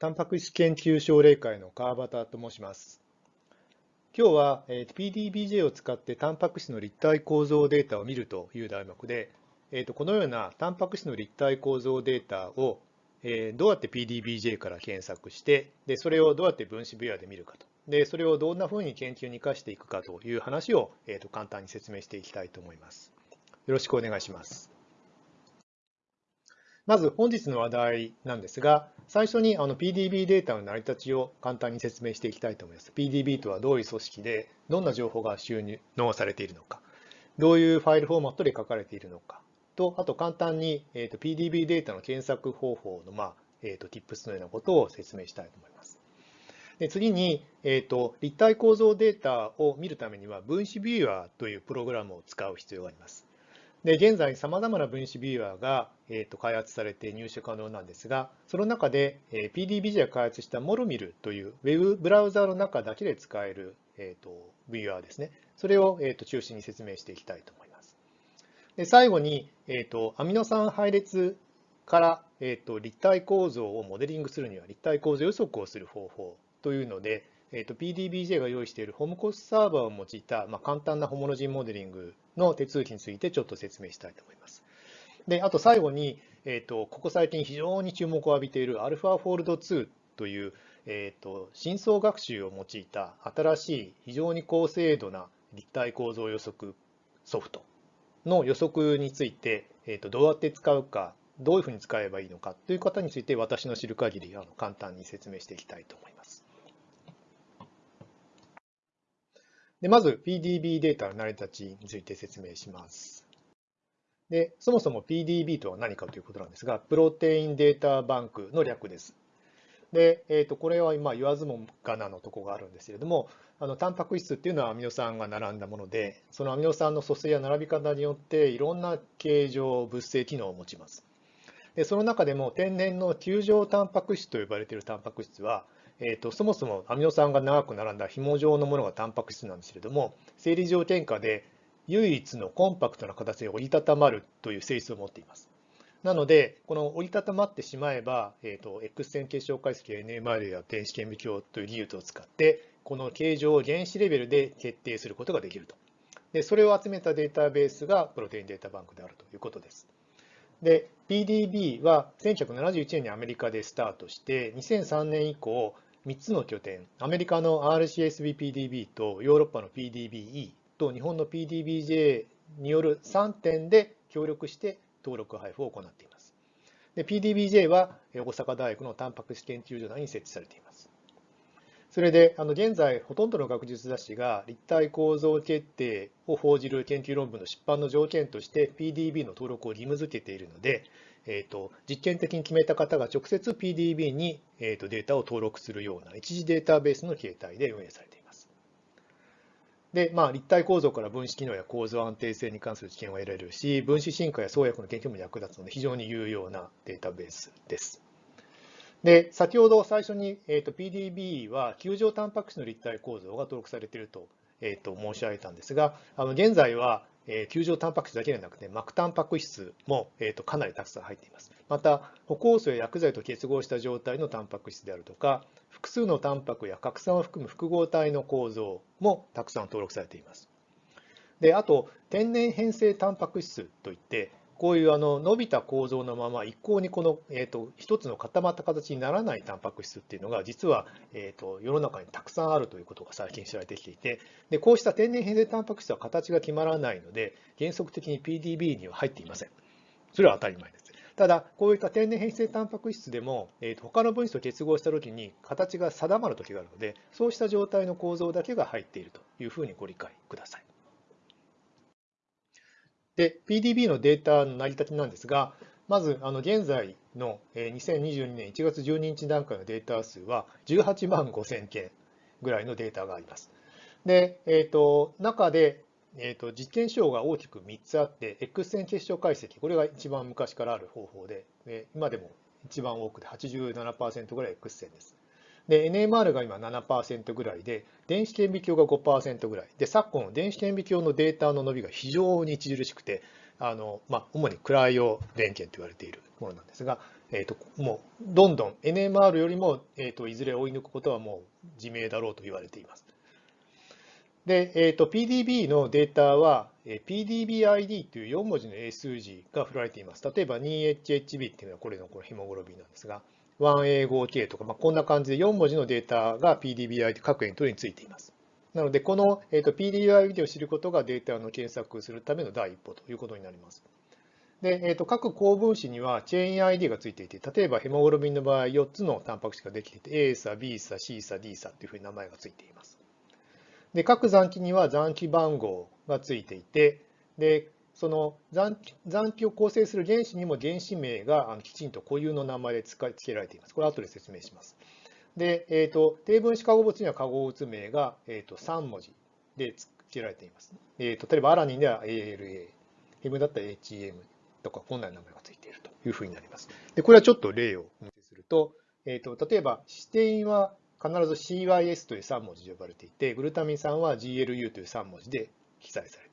タンパク質研究奨励会の川端と申します。今日は PDBJ を使ってタンパク質の立体構造データを見るという題目で、このようなタンパク質の立体構造データをどうやって PDBJ から検索して、でそれをどうやって分子ビュアで見るかと。で、それをどんなふうに研究に生かしていくかという話を、簡単に説明していきたいと思います。よろしくお願いします。まず本日の話題なんですが、最初にあの PDB データの成り立ちを簡単に説明していきたいと思います。PDB とはどういう組織で、どんな情報が収納されているのか、どういうファイルフォーマットで書かれているのか、と、あと簡単に、えーと、PDB データの検索方法の、まあえーと、Tips のようなことを説明したいと思います。で次に、えーと、立体構造データを見るためには分子ビューアーというプログラムを使う必要があります。で現在、さまざまな分子ビューアーが、えー、と開発されて入手可能なんですが、その中で、えー、PDBJ が開発したモルミルというウェブブラウザーの中だけで使える、えー、とビューアーですね。それを、えー、と中心に説明していきたいと思います。で最後に、えー、とアミノ酸配列から、えー、と立体構造をモデリングするには立体構造予測をする方法というので、えー、PDBJ が用意しているホームコースサーバーを用いた、まあ、簡単なホモロジンモデリングの手続きについてちょっと説明したいと思います。で、あと最後に、えー、とここ最近非常に注目を浴びている AlphaFold2 という、えー、と深層学習を用いた新しい非常に高精度な立体構造予測ソフトの予測について、えー、とどうやって使うか、どういうふうに使えばいいのかという方について私の知る限りあの簡単に説明していきたいと思います。でまず PDB データの成り立ちについて説明します。でそもそも PDB とは何かということなんですが、プロテインデータバンクの略です。で、えー、とこれは今言わずもがなのとこがあるんですけれども、あのタンパク質っていうのはアミノ酸が並んだもので、そのアミノ酸の組成や並び方によっていろんな形状、物性機能を持ちます。でその中でも天然の球状タンパク質と呼ばれているタンパク質は、えーと、そもそもアミノ酸が長く並んだ紐状のものがタンパク質なんですけれども、生理条件下で唯一のコンパクトな形で折りたたまるという性質を持っています。なので、この折りたたまってしまえば、えーと、X 線結晶解析 NMR や電子顕微鏡という技術を使って、この形状を原子レベルで決定することができると。でそれを集めたデータベースがプロテインデータバンクであるということです。で、PDB は1971年にアメリカでスタートして、2003年以降、3つの拠点、アメリカの RCSB-PDB とヨーロッパの PDBE と日本の PDBJ による3点で協力して登録配布を行っています。で PDBJ は大阪大学のタンパク質研究所内に設置されています。それで、あの現在、ほとんどの学術雑誌が立体構造決定を報じる研究論文の出版の条件として PDB の登録を義務付けているので、えーと、実験的に決めた方が直接 PDB に、えーと、データを登録するような一時データベースの形態で運営されています。で、まあ、立体構造から分子機能や構造安定性に関する知見を得られるし、分子進化や創薬の研究も役立つので非常に有用なデータベースです。で、先ほど最初に、えーと、PDB は球状タンパク質の立体構造が登録されていると,、えーと申し上げたんですが、あの現在はえ球状タンパク質だけではなくて、膜タンパク質も、えー、とかなりたくさん入っています。また、歩行素や薬剤と結合した状態のタンパク質であるとか、複数のタンパクや核酸を含む複合体の構造もたくさん登録されています。であと、天然変性タンパク質といって、こういうあの伸びた構造のまま一向にこの、えーと、一つの固まった形にならないタンパク質っていうのが実は、えーと、世の中にたくさんあるということが最近知られてきていてでこうした天然変性タンパク質は形が決まらないので原則的に PDB には入っていません。それは当たり前です。ただ、こういった天然変性タンパク質でも、えーと、他の分子と結合したときに形が定まるときがあるので、そうした状態の構造だけが入っているというふうにご理解ください。で、PDB のデータの成り立ちなんですが、まず、あの現在の2022年1月12日段階のデータ数は18万5000件ぐらいのデータがあります。で、えーと、中で、えーと、実験手法が大きく3つあって、X 線結晶解析、これが一番昔からある方法で、今でも一番多くて87%ぐらい X 線です。で、NMR が今7%ぐらいで、電子顕微鏡が5%ぐらい。で、昨今、電子顕微鏡のデータの伸びが非常に著しくて、あの、まあ、主にクライオ電源と言われているものなんですが、えーと、もうどんどん NMR よりも、えーと、いずれ追い抜くことはもう自明だろうと言われています。で、えーと、PDB のデータは、えー、PDBID という4文字の英数字が振られています。例えば 2HHB っていうのはこれのこのヘモグロビンなんですが、1A5K とか、まあ、こんな感じで4文字のデータが PDBI 各エントリーについています。なので、この、PDBI を知ることがデータの検索するための第一歩ということになります。で、えー、と各構分子にはチェーン ID がついていて、例えばヘモグロビンの場合、4つのタンパク質ができていて、A 差、B 差、C 差、D 差というふうに名前がついています。で、各残機には残機番号がついていて、で、その残残機を構成する原子にも原子名がきちんと固有の名前で付けられています。これは後で説明します。で、えーと、低分子化合物には化合物名が、えーと、3文字で付けられています。えーと、例えばアラニンでは ALA、ヘムだったら HEM とか、こんな名前が付いているというふうになります。で、これはちょっと例をお見せすると、えー、と例えばシテインは必ず CYS という3文字で呼ばれていて、グルタミン酸は GLU という3文字で記載されていると。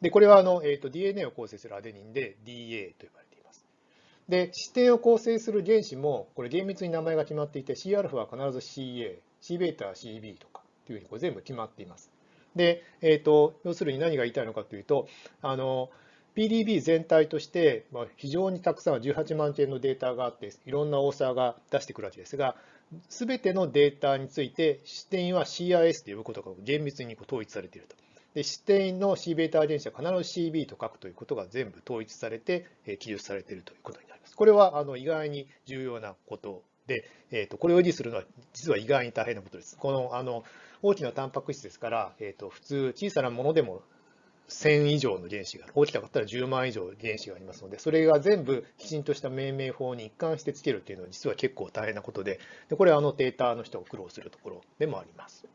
で、これはあの、えー、と DNA を構成するアデニンで DA と呼ばれています。で、指定を構成する原子も、これ厳密に名前が決まっていて、Cα は必ず CA、Cβ は CB とかというふうにこれ全部決まっています。で、えーと、要するに何が言いたいのかというと、あの PDB 全体として、まあ、非常にたくさん18万件のデータがあって、いろんなオーサーが出してくるわけですが、すべてのデータについて、視点は CIS と呼ぶことが厳密に統一されていると。で、視点の Cβ 遺伝子は必ず CB と書くということが全部統一されて、記述されているということになります。これはあの意外に重要なことで、えー、とこれを維持するのは実は意外に大変なことです。このあの大きなタンパク質ですから、えー、と普通小さなものでも1000以上の原子が、大きかったら10万以上原子がありますので、それが全部きちんとした命名法に一貫してつけるというのは実は結構大変なことで、でこれはあのデータの人が苦労するところでもあります。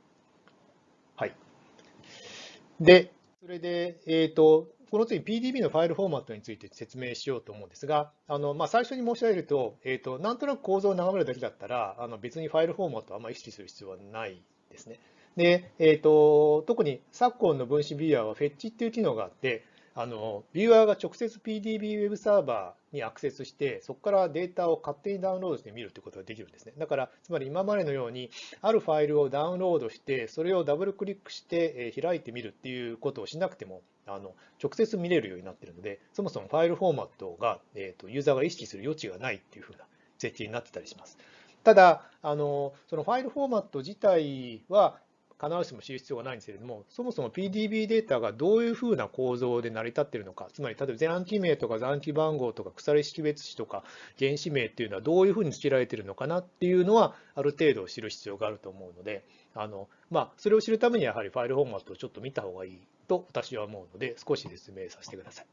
で、それで、えっ、ー、と、この次 PDB のファイルフォーマットについて説明しようと思うんですが、あのまあ、最初に申し上げると、えーと、なんとなく構造を眺めるだけだったら、あの別にファイルフォーマットはあまり意識する必要はないですね。で、えーと、特に昨今の分子ビデオはフェッチっていう機能があって、あのビューアーが直接 PDB ウェブサーバーにアクセスして、そこからデータを勝手にダウンロードして見るということができるんですね。だから、つまり今までのように、あるファイルをダウンロードして、それをダブルクリックして開いてみるっていうことをしなくても、あの直接見れるようになっているので、そもそもファイルフォーマットが、えーと、ユーザーが意識する余地がないっていうふうな設計になってたりします。ただ、あのそのファイルフォーマット自体は、必ずしも知る必要がないんですけれども、そもそも PDB データがどういうふうな構造で成り立っているのか、つまり例えば残機名とか残機番号とか鎖識別子とか原子名っていうのはどういうふうに付けられているのかなっていうのは、ある程度知る必要があると思うので、あのまあ、それを知るためにやはりファイルフォーマットをちょっと見た方がいいと私は思うので、少し説明させてください。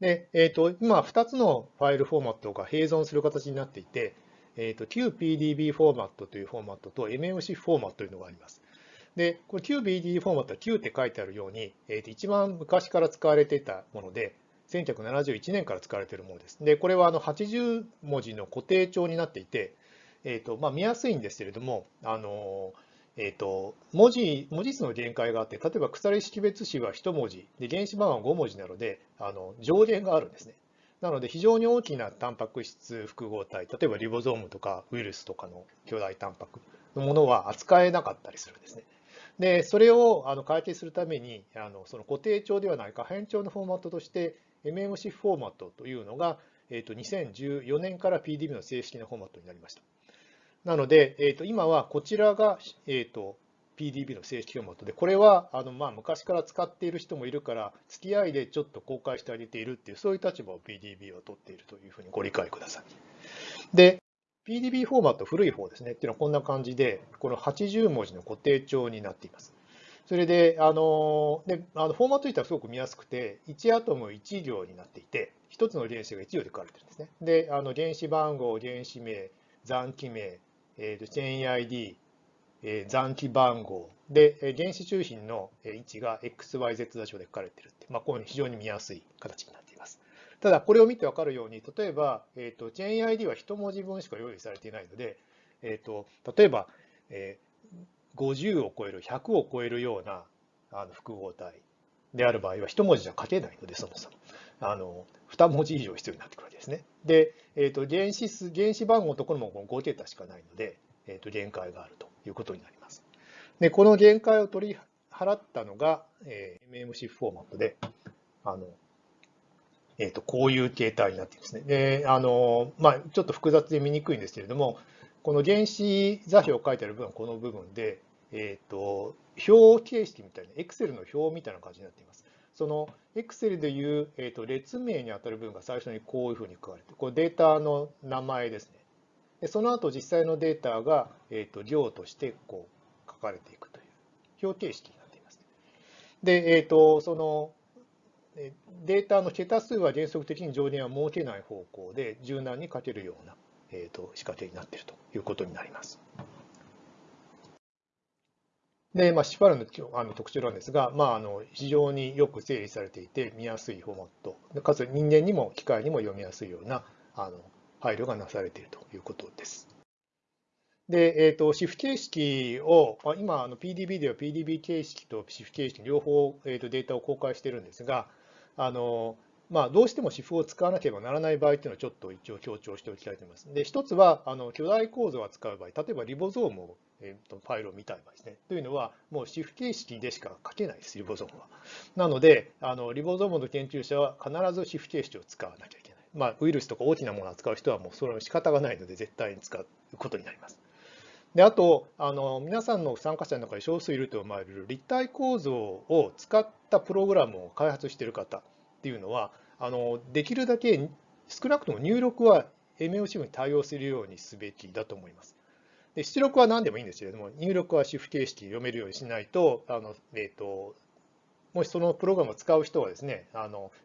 で、えーと、今2つのファイルフォーマットが併存する形になっていて、えーと、QPDB フォーマットというフォーマットと MMC フォーマットというのがあります。で、これ QPDB フォーマットは Q って書いてあるように、えー、と一番昔から使われていたもので、1971年から使われているものです。で、これはあの80文字の固定帳になっていて、えーとまあ、見やすいんですけれども、あのえーと、文字文字数の限界があって、例えば鎖識別子は1文字で、原子番は5文字なので、あの上限があるんですね。なので、非常に大きなタンパク質複合体、例えばリボゾームとかウイルスとかの巨大タンパクのものは扱えなかったりするんですね。で、それをあの解決するために、あのその固定帳ではない可変帳のフォーマットとして、MMC フォーマットというのが、えー、と2014年から PDB の正式なフォーマットになりました。なので、えー、と今はこちらが、えー、と PDB の正式フォーマットで、これはあのまあ昔から使っている人もいるから、付き合いでちょっと公開してあげているっていう、そういう立場を PDB は取っているというふうにご理解ください。で、PDB フォーマット古い方ですねっていうのはこんな感じで、この80文字の固定帳になっています。それで、あのであのフォーマット自体はすごく見やすくて、1アトム1行になっていて、1つの原子が1行で書かれてるんですね。で、あの原子番号、原子名、残機名、えー、とチェーン ID、残機番号で、原子中心の位置が XYZ 座標で書かれているって、まあ、こういう非常に見やすい形になっています。ただ、これを見て分かるように、例えば、えーと、チェーン ID は1文字分しか用意されていないので、えーと、例えば、えー、50を超える、100を超えるようなあの複合体である場合は1文字じゃ書けないので、そもそも。あの2文字以上必要になってくるわけですね。で、えーと、原子数原子番号のところも5桁しかないので、えーと、限界があるということになります。で、この限界を取り払ったのが、えー、MMC フォーマットで、あのえーと、こういう形態になっていますね。であのまあ、ちょっと複雑で見にくいんですけれども、この原子座標を書いてある部分はこの部分で、えーと、表形式みたいな、Excel の表みたいな感じになっています。その Excel でいう、えーと、列名にあたる部分が最初にこういうふうに書かれて、これデータの名前ですね。でその後実際のデータが、えーと、量としてこう書かれていくという表形式になっています。で、えー、とそのデータの桁数は原則的に上限は設けない方向で柔軟に書けるような、えー、と仕掛けになっているということになります。で、まあ、シファルのあの特徴なんですが、まあ、あの非常によく整理されていて見やすいフォーマット、かつ人間にも機械にも読みやすいようなあの配慮がなされているということです。で、えーと、シフ形式を、今、PDB では PDB 形式とシフ形式両方、えーとデータを公開しているんですが、あのまあ、どうしてもシフを使わなければならない場合というのをちょっと一応強調しておきたいと思います。で、一つはあの巨大構造を扱う場合、例えばリボゾームを、えー、とファイルを見たい場合ですね。というのは、もうシフ形式でしか書けないです、リボゾームは。なので、あのリボゾームの研究者は必ずシフ形式を使わなきゃいけない。まあ、ウイルスとか大きなものを扱う人はもうそれは仕方がないので、絶対に使うことになります。であとあの、皆さんの参加者の中に少数いると思われる立体構造を使ったプログラムを開発している方っていうのは、あのできるだけ少なくとも入力は MOC に対応するようにすべきだと思います。で出力は何でもいいんですけれども、入力は主符形式読めるようにしないと、あのえーと、もしそのプログラムを使う人はですね、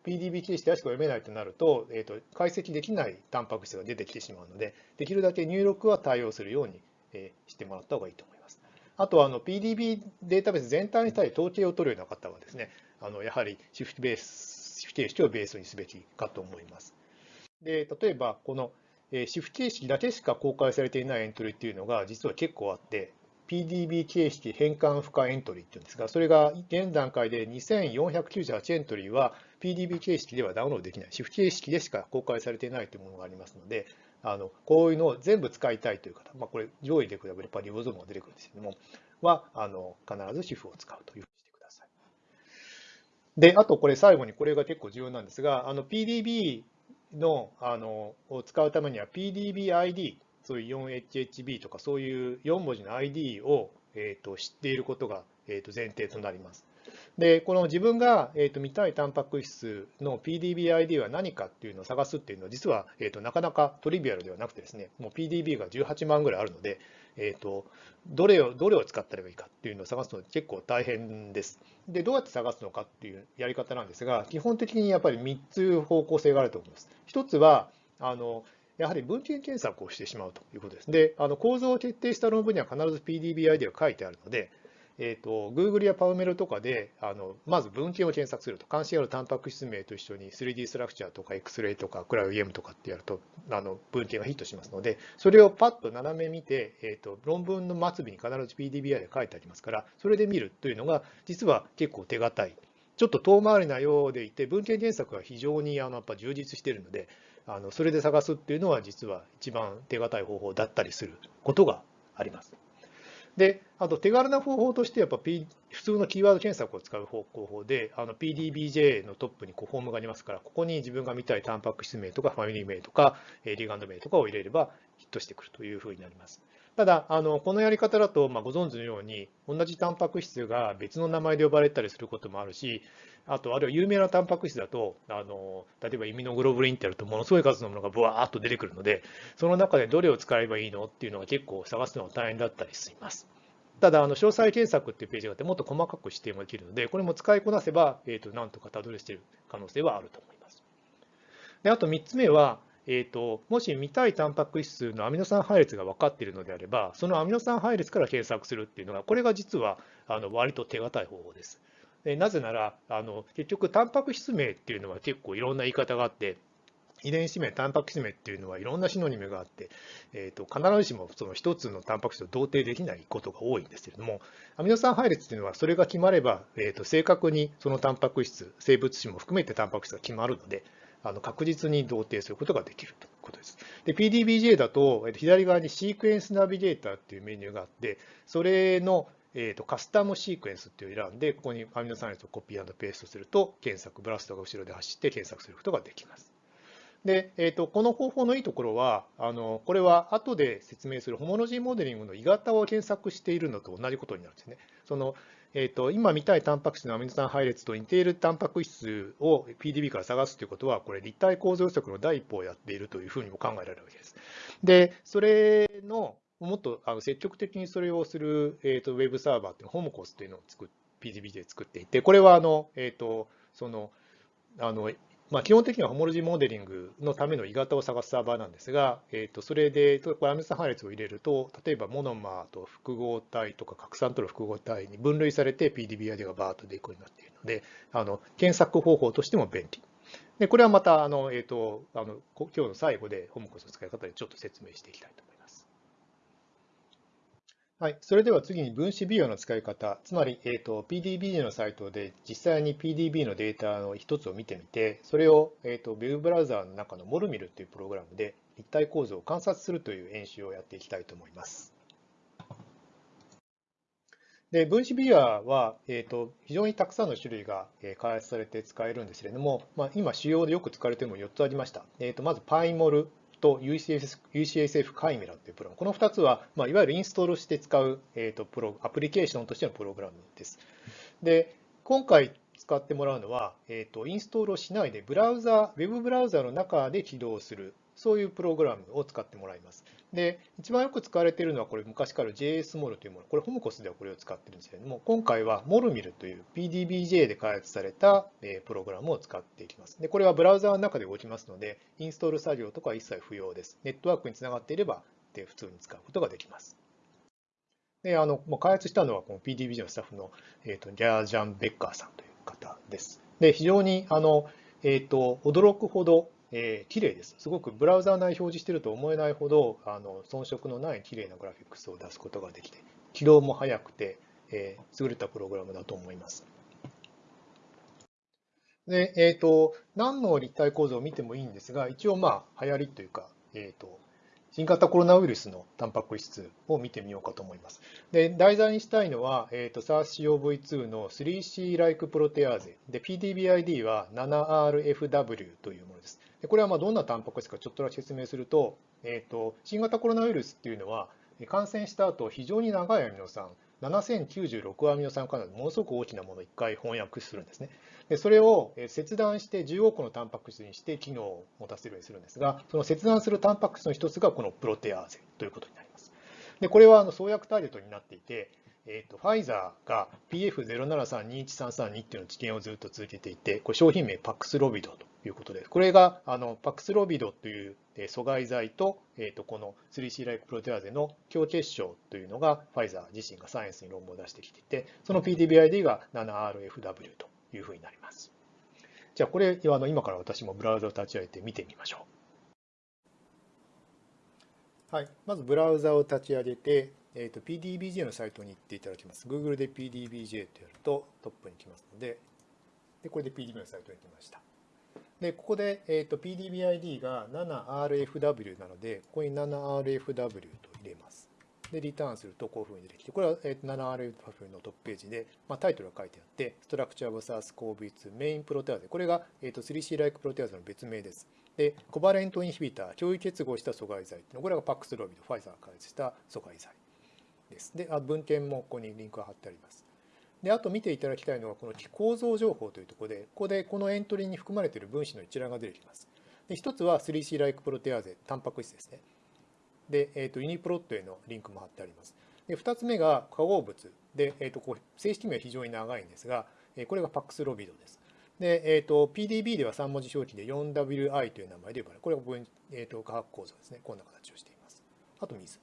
PDB 形式でしか読めないとなると、えーと、解析できないタンパク質が出てきてしまうので、できるだけ入力は対応するように、えしてもらった方がいいと思います。あとはあの PDB データベース全体に対して統計を取るような方はですね、あのやはりシフトベースシフ形式をベースにすべきかと思います。で例えば、このシフト形式だけしか公開されていないエントリーっていうのが実は結構あって、PDB 形式変換不可エントリーっていうんですが、それが現段階で2498エントリーは PDB 形式ではダウンロードできない、シフ形式でしか公開されていないというものがありますので、あのこういうのを全部使いたいという方、まあ、これ上位で比べればリボゾームが出てくるんですけども、はあの必ずシフを使うというふうにしてください。で、あとこれ最後にこれが結構重要なんですが、PDB のあのを使うためには PDB-ID、そういう 4HHB とかそういう4文字の ID を、えー、と知っていることが、えー、と前提となります。で、この自分が、えー、と見たいタンパク質の PDB-ID は何かっていうのを探すっていうのは実は、えー、となかなかトリビアルではなくてですね、もう PDB が18万ぐらいあるので、えーと、どれをどれを使ったらいいかっていうのを探すのは結構大変です。で、どうやって探すのかっていうやり方なんですが、基本的にやっぱり3つ方向性があると思います。1つは、あのやはり文献検索をしてしまうということです。で、あの構造を徹底した論文には必ず PDBID が書いてあるので、えーと、Google や PubMed とかであのまず文献を検索すると関心あるタンパク質名と一緒に 3D ストラクチャーとか X-ray とかクラウ EM とかってやるとあの文献がヒットしますのでそれをパッと斜め見て、えーと、論文の末尾に必ず PDBI で書いてありますからそれで見るというのが実は結構手堅いちょっと遠回りなようでいて文献検索が非常にあのやっぱ充実しているのであのそれで探すっていうのは実は一番手堅い方法だったりすることがあります。で、あと手軽な方法としてやっぱ、P、普通のキーワード検索を使う方法で、PDBJ のトップにこうフォームがありますから、ここに自分が見たいタンパク質名とかファミリー名とかリーガンド名とかを入れればヒットしてくるというふうになります。ただ、あのこのやり方だと、まあ、ご存知のように、同じタンパク質が別の名前で呼ばれたりすることもあるし、あと、あるいは有名なタンパク質だと、あの例えばイミノグロブリンってやると、ものすごい数のものがブワーっと出てくるので、その中でどれを使えばいいのっていうのが結構探すのが大変だったりします。ただ、あの詳細検索っていうページがあって、もっと細かく指定もできるので、これも使いこなせば、えー、となんとかたどり着ける可能性はあると思います。であと3つ目は、えーと、もし見たいタンパク質のアミノ酸配列が分かっているのであれば、そのアミノ酸配列から検索するっていうのが、これが実はあの割と手堅い方法です。なぜならあの、結局、タンパク質名っていうのは結構いろんな言い方があって、遺伝子名、タンパク質名っていうのはいろんなシノニムがあって、えーと、必ずしもその一つのタンパク質と同定できないことが多いんですけれども、アミノ酸配列っていうのはそれが決まれば、えーと、正確にそのタンパク質、生物種も含めてタンパク質が決まるので、あの確実に同定することができるということです。で、PDBJ だと、左側にシークエンスナビゲーターっていうメニューがあって、それのえーと、カスタムシークエンスっていう選んで、ここにアミノ酸列をコピーペーストすると、検索、ブラストが後ろで走って検索することができます。で、えーと、この方法のいいところは、あのこれは後で説明するホモロジーモデリングの鋳型を検索しているのと同じことになるんですね。そのえーと、今見たいタンパク質のアミノ酸配列と似ているタンパク質を PDB から探すということは、これ立体構造予測の第一歩をやっているというふうにも考えられるわけです。で、それのもっとあの積極的にそれをする、えーと、ウェブサーバーっていうのホモコスっていうのを作っ PDB で作っていて、これはあの、えーと、そのあのまあ、基本的にはホモロジーモデリングのための鋳型を探すサーバーなんですが、えー、とそれでこれアミノ酸配列を入れると、例えばモノマーと複合体とか核酸との複合体に分類されて PDBID がバーッと出るようになっているので、あの検索方法としても便利。でこれはまたあの、えーと、あの今日の最後でホモコスの使い方でちょっと説明していきたいと思います。はい、それでは次に分子美容の使い方、つまり、えーと、PDB のサイトで実際に PDB のデータの一つを見てみて、それを、えーと、ウェブブラウザーの中のモルミルというプログラムで立体構造を観察するという演習をやっていきたいと思います。で分子ビアは、えーと、非常にたくさんの種類が開発されて使えるんですけれども、まあ、今、主要でよく使われているのも4つありました。えーと、まず、パイモル、と UCSF, UCSF カイメラというプログラム。この2つは、まあ、いわゆるインストールして使う、えーと、プロアプリケーションとしてのプログラムです。で、今回使ってもらうのは、えーと、インストールをしないで、ブラウザ、ウェブブラウザの中で起動する、そういうプログラムを使ってもらいます。で、一番よく使われているのは、これ昔から JSMOL というもの。これ、ホムコスではこれを使ってるんですけれども、今回は MOLMIL という PDBJ で開発されたプログラムを使っていきます。で、これはブラウザーの中で動きますので、インストール作業とかは一切不要です。ネットワークにつながっていれば、で普通に使うことができます。で、あの、もう開発したのは、この PDBJ のスタッフの、えーと、ギャージャン・ベッカーさんという方です。で、非常に、あの、えっ、ー、と、驚くほど、えー、綺麗です。すごくブラウザー内表示していると思えないほどあの遜色のない綺麗なグラフィックスを出すことができて、起動も早くて、えー、優れたプログラムだと思います。で、えっ、ー、と、何の立体構造を見てもいいんですが、一応まあ流行りというか、えっ、ー、と、新型コロナウイルスのタンパク質を見てみようかと思います。で、題材にしたいのは、えーと、SARS-CoV-2 の 3C-like プロテアーゼで、PDBID は 7RFW というものです。でこれはまどんなタンパク質かちょっとだけ説明すると、えーと、新型コロナウイルスっていうのは、感染した後、非常に長いアミノ酸、7096アミノ酸からものすごく大きなものを1回翻訳するんですね。でそれを切断して10億のタンパク質にして機能を持たせるようにするんですが、その切断するタンパク質の一つがこのプロテアーゼということになります。でこれはあの創薬ターゲットになっていて、えーと、ファイザーが PF07321332 っていうの治験をずっと続けていて、これ商品名パクスロビドということです。これがあのパクスロビドという阻害剤と,、えーと、この 3C ライクプロテアーゼの強結晶というのがファイザー自身がサイエンスに論文を出してきていて、その PDBID が 7RFW というふうになります。じゃあこれあの今から私もブラウザを立ち上げて見てみましょう。はい、まずブラウザを立ち上げて、えーと、PDBJ のサイトに行っていただきます。Google で PDBJ とやるとトップに来ますので、でこれで PDB のサイトに来ました。で、ここで、えーと、PDBID が 7RFW なので、ここに 7RFW と入れます。で、リターンするとこういうふうに出てきて、これは、えー、7RFW のトップページで、まあ、タイトルが書いてあって、ストラクチャーブサース CoV2 メインプロテアーゼ。これが、えーと、3C ライクプロテアーゼの別名です。で、コバレントインヒビター、共有結合した阻害剤っていうのこれがパックスロビド、ファイザーが開発した阻害剤です。で、あ文献もここにリンクが貼ってあります。で、あと見ていただきたいのは、この構造情報というところで、ここでこのエントリーに含まれている分子の一覧が出てきます。で、一つは 3C ライクプロテアーゼ、タンパク質ですね。で、えっ、ー、と、ユニプロットへのリンクも貼ってあります。で、二つ目が化合物で、えっ、ー、と、こう正式名は非常に長いんですが、これがパックスロビドです。で、えっ、ー、と、PDB では3文字表記で 4WI という名前で呼ばれる。これが、えっ、と、化学構造ですね。こんな形をしています。あと水。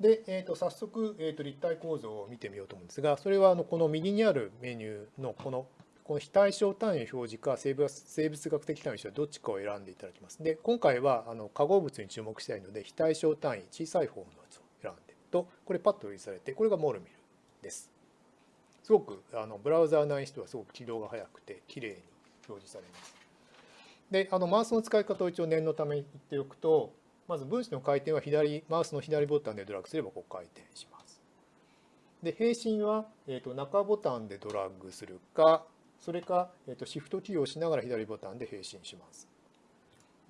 で、えー、と早速、えー、と立体構造を見てみようと思うんですが、それはあのこの右にあるメニューのこのこの非対称単位表示か生物生物学的単位表示どっちかを選んでいただきます。で、今回はあの化合物に注目したいので、非対称単位、小さい方のやつを選んでると、これパッと表示されて、これがモルミルです。すごくあのブラウザー内にしてはすごく起動が早くて、きれいに表示されます。で、あのマウスの使い方を一応念のために言っておくと、まず分子の回転は左、マウスの左ボタンでドラッグすればこう回転します。で、並進は、えーと、中ボタンでドラッグするか、それか、えーと、シフトキーを押しながら左ボタンで並進します。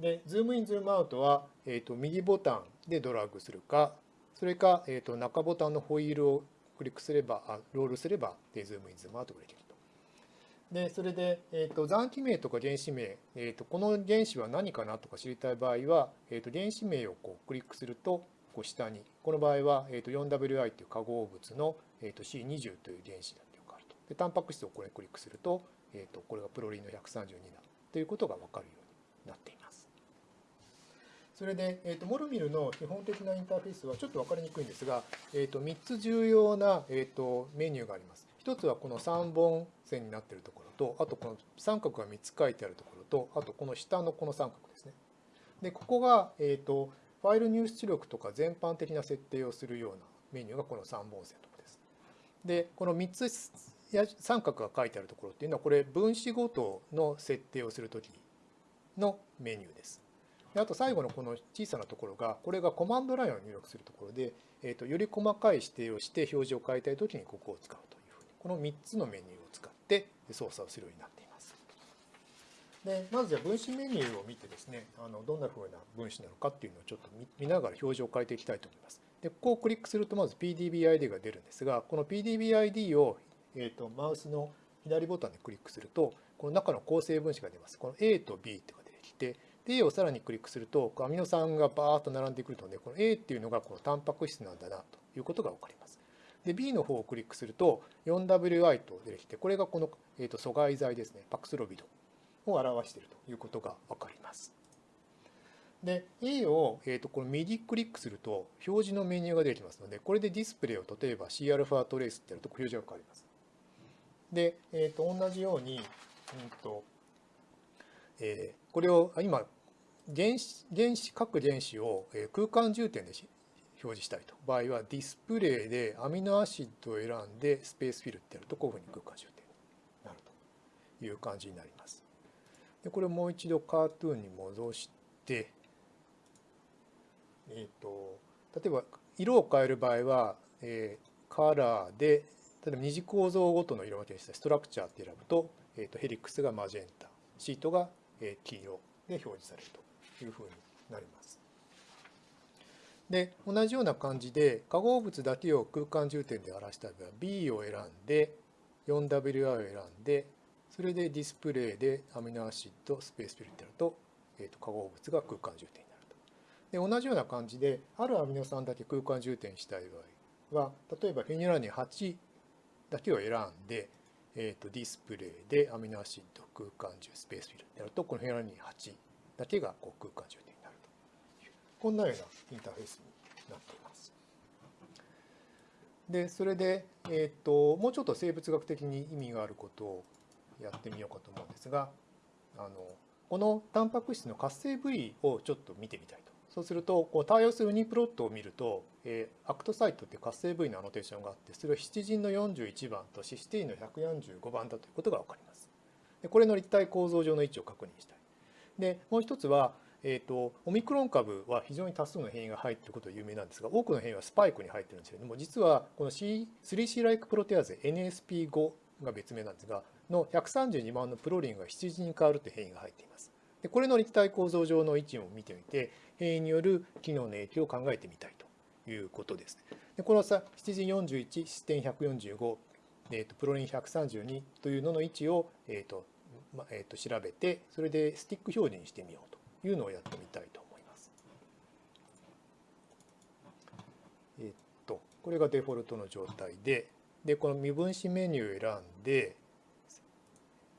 で、ズームイン、ズームアウトは、えーと、右ボタンでドラッグするか、それか、えー、と中ボタンのホイールをクリックすれば、ロールすればで、ズームイン、ズームアウトができる。でそれで、えーと、残基名とか原子名、えーと、この原子は何かなとか知りたい場合は、えーと、原子名をこうクリックするとこう下にこの場合は、えー、と 4WI という化合物の、えー、と C20 という原子だというかあるとでタンパク質をこれクリックすると,、えー、とこれがプロリンの132だということが分かるようになっています。それで、えー、とモルミルの基本的なインターフェースはちょっと分かりにくいんですが、えー、と3つ重要な、えー、とメニューがあります。一つはこの3本線になっているところと、あとこの三角が3つ書いてあるところと、あとこの下のこの三角ですね。で、ここが、え、ー、と、ファイル入出力とか全般的な設定をするようなメニューがこの3本線のところです。で、この3つ三角が書いてあるところっていうのは、これ分子ごとの設定をするときのメニューです。であと最後のこの小さなところが、これがコマンドラインを入力するところで、えーと、より細かい指定をして表示を変えたいときにここを使うと。この3つのメニューを使って操作をするようになっています。でまずじゃあ分子メニューを見てですねあのどんなふうな分子なのかっていうのをちょっと見ながら表示を変えていきたいと思います。でここをクリックするとまず PDBID が出るんですがこの PDBID を、えーと、マウスの左ボタンでクリックするとこの中の構成分子が出ます。この A と B とか出てきて A をさらにクリックするとアミノ酸がバーッと並んでくるのでこの A っていうのがこのタンパク質なんだなということが分かります。で B の方をクリックすると 4WI と出てきてこれがこの、えー、と阻害剤ですねパクスロビドを表しているということが分かります。で A を、えー、とこの右クリックすると表示のメニューが出てきますのでこれでディスプレイを例えば Cα トレースってやると表示が変わります。で、えー、と同じように、うんとえー、これを今原子原子各原子を空間重点で表示したいと場合はディスプレイでアミノアシッドを選んでスペースフィルってやるとこういうふうに空間重点になるという感じになります。でこれをもう一度カートゥーンに戻して、えーと、例えば色を変える場合は、えー、カラーで例えば二次構造ごとの色分けにしたストラクチャーって選ぶと,、えーと、ヘリックスがマジェンタシートが黄色で表示されるというふうになります。で同じような感じで化合物だけを空間重点で表した場合は B を選んで 4WI を選んでそれでディスプレイでアミノアシッドスペースフィルってやると,、えー、と化合物が空間重点になると。で同じような感じであるアミノ酸だけ空間重点したい場合は例えばフェニルアラニン8だけを選んで、えー、と display で amino acid 空間充填 space fill ってやるとこのフェニルアラニン8だけがこう空間充填こんなようなインターフェースになっています。で、それで、えっ、と、もうちょっと生物学的に意味があることをやってみようかと思うんですが、あの、このタンパク質の活性部位をちょっと見てみたいと。そうすると、こう対応する UniProt を見ると、えー、 act site って活性部位のアノテーションがあって、それはヒスチジンの41番とシステインの145番だということが分かります。でこれの立体構造上の位置を確認したい。で、もう一つは、えーと、オミクロン株は非常に多数の変異が入っていることが有名なんですが多くの変異はスパイクに入ってるんですけれども実はこの 3C ライクプロテアーゼ NSP5 が別名なんですがの132万のプロリンが羊に変わるという変異が入っています。でこれの立体構造上の位置を見てみて変異による機能の影響を考えてみたいということです。でこのさ羊41視点145、えーと、プロリン132というのの位置を、えーとまえーと調べてそれでスティック表示にしてみようと。いうのをやってみたいと思います。えっと、これがデフォルトの状態で、で、この未分子メニューを選んで、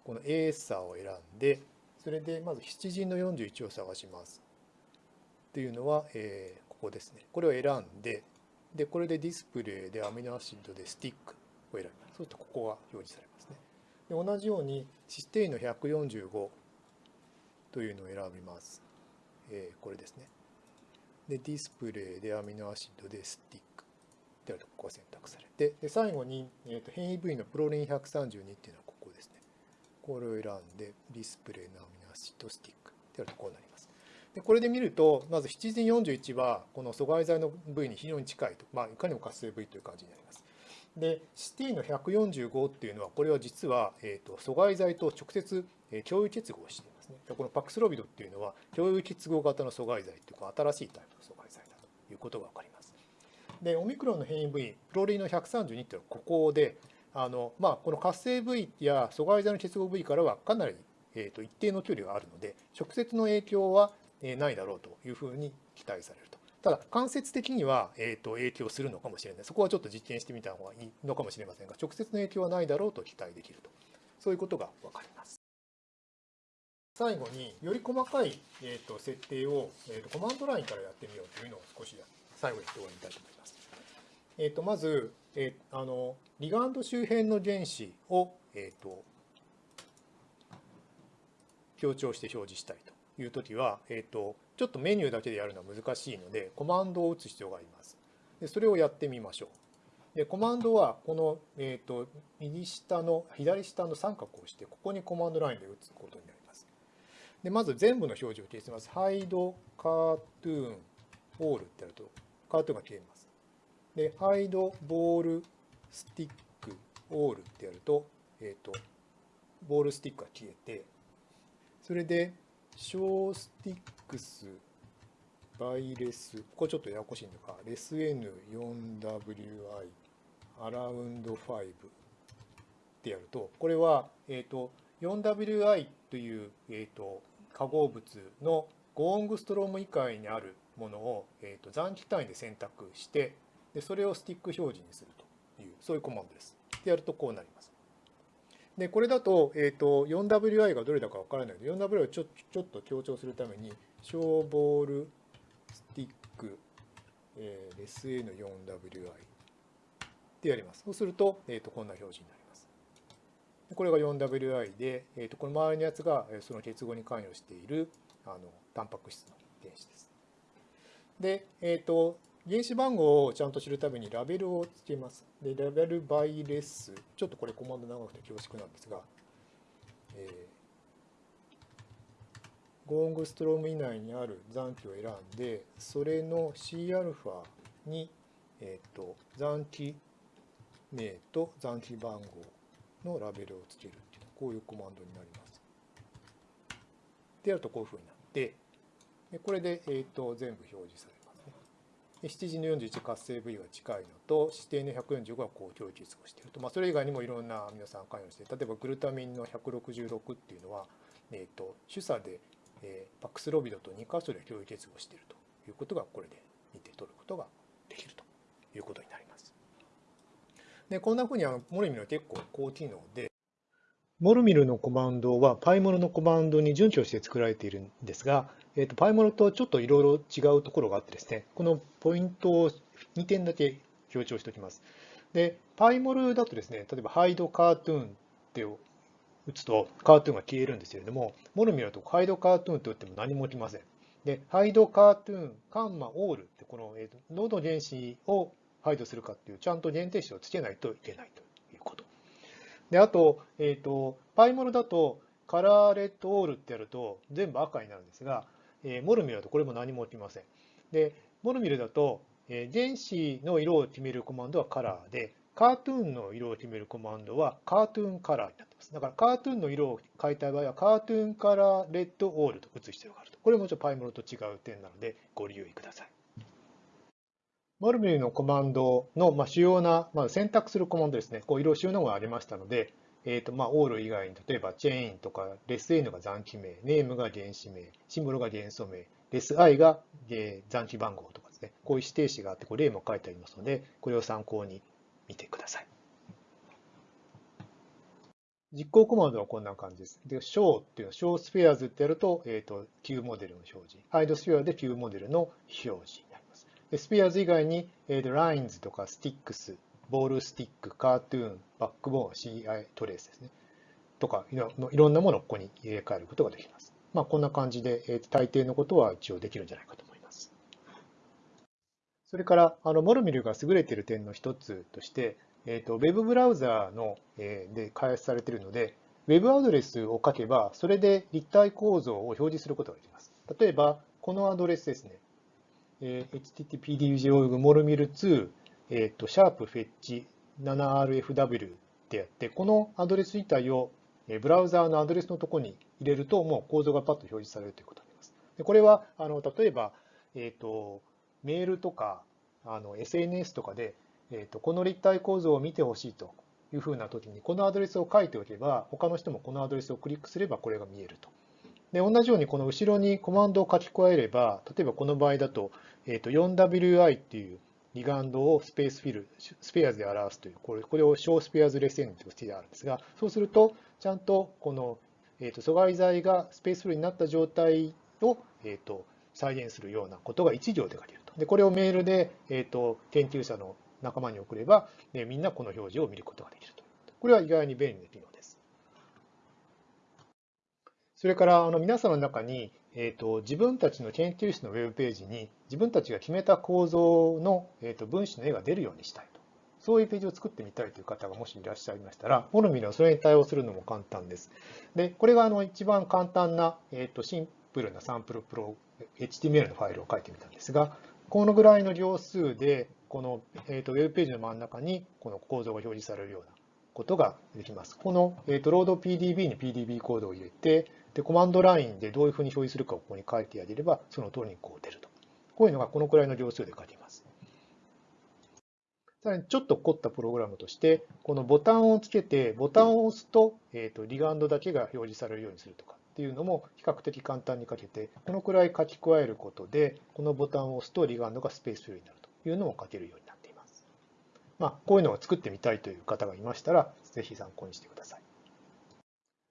この A 差を選んで、それでまず7時の41を探します。っていうのは、えー、ここですね。これを選んで、で、これで display で amino acid でスティックを選びます。そうするとここが表示されますね。で同じようにシステインの145というのを選びます。えー、これですね。で、 display で amino acid でスティックであるとここが選択されて、で最後に、えー、と変異部位のプロリン132っていうのはここですね。これを選んで、 display の amino acid stick であるとこうなります。でこれで見ると、まず7時41はこの阻害剤の部位に非常に近いと、まあ、いかにも活性部位という感じになります。で、シティの145っていうのは、これは実は、えーと、阻害剤と直接共有結合していますね。このパクスロビドっていうのは、共有結合型の阻害剤というか、新しいタイプの阻害剤だということが分かります。で、オミクロンの変異部位、プロリンの132っていうのはここで、あのまあ、この活性部位や阻害剤の結合部位からはかなり、えーと、一定の距離があるので、直接の影響はないだろうというふうに期待されると。ただ、間接的には、えーと、影響するのかもしれない。そこはちょっと実験してみた方がいいのかもしれませんが、直接の影響はないだろうと期待できると。そういうことが分かります。最後に、より細かい、えーと、設定を、えーと、コマンドラインからやってみようというのを少し最後に終わりたいと思います。えー、とまず、えー、あのリガンド周辺の原子を、えー、と強調して表示したいというときは、えー、とちょっとメニューだけでやるのは難しいので、コマンドを打つ必要があります。でそれをやってみましょう。でコマンドは、この、えーと、右下の、左下の三角を押して、ここにコマンドラインで打つことになります。でまず全部の表示を消します。ハイド、カートゥーン、オールってやると、カートゥーンが消えます。で、ハイド、ボール、スティック、オールってやると、えっ、ー、と、ボールスティックが消えて、それで、ショースティックスバイレス、ここちょっとややこしいんだが、レス N4WI アラウンド5ってやると、これは、えっ、ー、と、4WI という、え、ー、と、化合物のゴーングストローム以外にあるものを、えーと、残機単位で選択してで、それをスティック表示にするという、そういうコマンドです。でやるとこうなります。で、これだと、え、ー、と、4WI がどれだかわからないので、4WI をちょちょっと強調するために、ショーボールスティック、えー、SA の 4WI でやります。そうすると、え、ー、と、こんな表示になります。これが 4WI で、え、ー、と、この周りのやつが、その結合に関与している、あの、タンパク質の原子です。で、えっ、と、原子番号をちゃんと知るためにラベルをつけます。で、ラベルバイレス、ちょっとこれコマンド長くて恐縮なんですが、えー、ゴーングストローム以内にある残機を選んで、それの Cα に、えーと、残機名と残機番号のラベルをつけるっていうこういうコマンドになります。でやるとこういうふうになって、でこれで、えーと全部表示されますね7時の41活性部位が近いのと、指定の145がこう共有結合していると。まあ、それ以外にもいろんなアミノ酸関与して、例えばグルタミンの166っていうのは、えーと、主査で、えー、パクスロビドと2箇所で共有結合しているということが、これで見て取ることができるということになります。で、こんなふうにあのモルミルは結構高機能で、モルミルのコマンドはパイモルのコマンドに準拠して作られているんですが、えーと、パイモルとちょっといろいろ違うところがあってですね、このポイントを2点だけ強調しておきます。で、パイモルだとですね、例えばハイドカートゥーンって打つとカートゥーンが消えるんですけれども、モルミルだとハイドカートゥーンと打っても何も起きません。で、ハイドカートゥーン、カンマ、オールってこの、えーと、ノード原子をハイドするかっていう、ちゃんと限定詞をつけないといけないということ。で、あと、えっ、ー、と、パイモルだとカラーレッドオールってやると全部赤になるんですが、えモルミルだとこれも何も起きません。で、モルミルだと、え原子の色を決めるコマンドはカラーで、カートゥーンの色を決めるコマンドはカートゥーンカラーになってます。だからカートゥーンの色を変えたい場合はカートゥーンカラーレッドオールと打つ必要があると。これもちょっとパイモルと違う点なのでご留意ください。モルミルのコマンドの、主要な、ま選択するコマンドですね。こういろいろ収納がありましたので、えーとまあ、オール以外に例えばチェーンとかレス N が残機名、ネームが原子名、シンボルが元素名、レス I が残機番号とかですね、こういう指定詞があって、これ例も書いてありますので、これを参考に見てください。実行コマンドはこんな感じです。で、show っていうのは show spheres ってやると、えっ、ー、と、Q モデルの表示。hide sphere で Q モデルの表示になります。で、spheres 以外に、えー、と lines とか sticks、ボールスティック、カートゥーン、バックボーン、CI トレースですね。とかいろんなものをここに入れ替えることができます。まあ、こんな感じで、えー、大抵のことは一応できるんじゃないかと思います。それから、あのモルミルが優れている点の一つとして、えーと、ウェブブラウザーの、えー、で開発されているので、ウェブアドレスを書けば、それで立体構造を表示することができます。例えば、このアドレスですね。えー、httpdj モルミル2、えーと、シャープフェッチ 7rfw ってやって、このアドレス自体をブラウザーのアドレスのところに入れると、もう構造がパッと表示されるということになります。でこれは、あの例えば、えーと、メールとかあの SNS とかで、えーと、この立体構造を見てほしいというふうな時に、このアドレスを書いておけば、他の人もこのアドレスをクリックすればこれが見えると。で同じようにこの後ろにコマンドを書き加えれば、例えばこの場合だと、えー、と 4WI っていうリガンドをスペースフィル、スペアーズで表すという、これこれを小スペアーズレセンとしてあるんですが、そうすると、ちゃんとこの、えー、と阻害剤がスペースフィルになった状態を、えー、と再現するようなことが1行で書けると。で、これをメールで、えー、と研究者の仲間に送れば、ね、みんなこの表示を見ることができると。これは意外に便利な機能です。それからあの皆さんの中に、えーと、自分たちの研究室のウェブページに自分たちが決めた構造の、えーと、分子の絵が出るようにしたいと。そういうページを作ってみたいという方がもしいらっしゃいましたら、モルミルはそれに対応するのも簡単です。で、これがあの一番簡単な、えーと、シンプルなサンプルプロ HTML のファイルを書いてみたんですが、このぐらいの行数で、この、えー、とウェブページの真ん中にこの構造が表示されるようなことができます。この、えー、とロード PDB に PDB コードを入れて、で、コマンドラインでどういうふうに表示するかをここに書いてあげれば、その通りにこう出ると。こういうのがこのくらいの行数で書けます。さらにちょっと凝ったプログラムとして、このボタンをつけて、ボタンを押すと、えー、とリガンドだけが表示されるようにするとかっていうのも比較的簡単に書けて、このくらい書き加えることで、このボタンを押すとリガンドがスペースフィルになるというのも書けるようになっています。まあ、こういうのを作ってみたいという方がいましたら、ぜひ参考にしてください。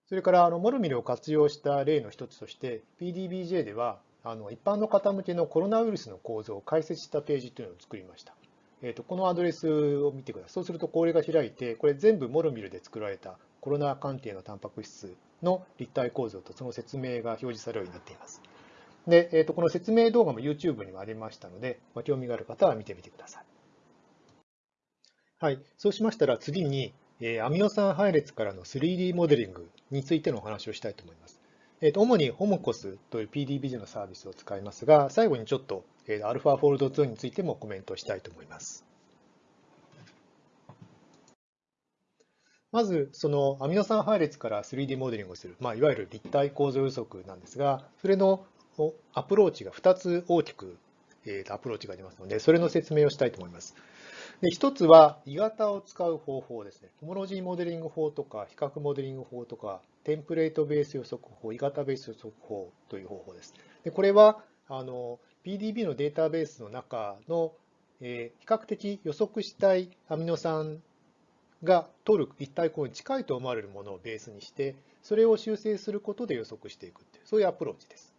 それからあのモルミルを活用した例の一つとして PDBJ ではあの一般の方向けのコロナウイルスの構造を解説したページというのを作りました。えーと、このアドレスを見てください。そうするとこれが開いて、これ全部モルミルで作られたコロナ関係のタンパク質の立体構造とその説明が表示されるようになっています。で、えーと、この説明動画も YouTube にもありましたので、まあ、興味がある方は見てみてください。はい、そうしましたら次に、アミノ酸配列からの 3D モデリングについてのお話をしたいと思います。えー、と主にホモコスという PDBG のサービスを使いますが、最後にちょっと α ファフォールド2についてもコメントしたいと思います。まず、そのアミノ酸配列から 3D モデリングをする、まあ、いわゆる立体構造予測なんですが、それのアプローチが2つ大きくアプローチがありますので、それの説明をしたいと思います。で一つは、鋳型を使う方法ですね。ホモロジーモデリング法とか、比較モデリング法とか、テンプレートベース予測法、鋳型ベース予測法という方法です。でこれはあの PDB のデータベースの中の、えー、比較的予測したいアミノ酸が取る立体構造に近いと思われるものをベースにして、それを修正することで予測していくっていう、そういうアプローチです。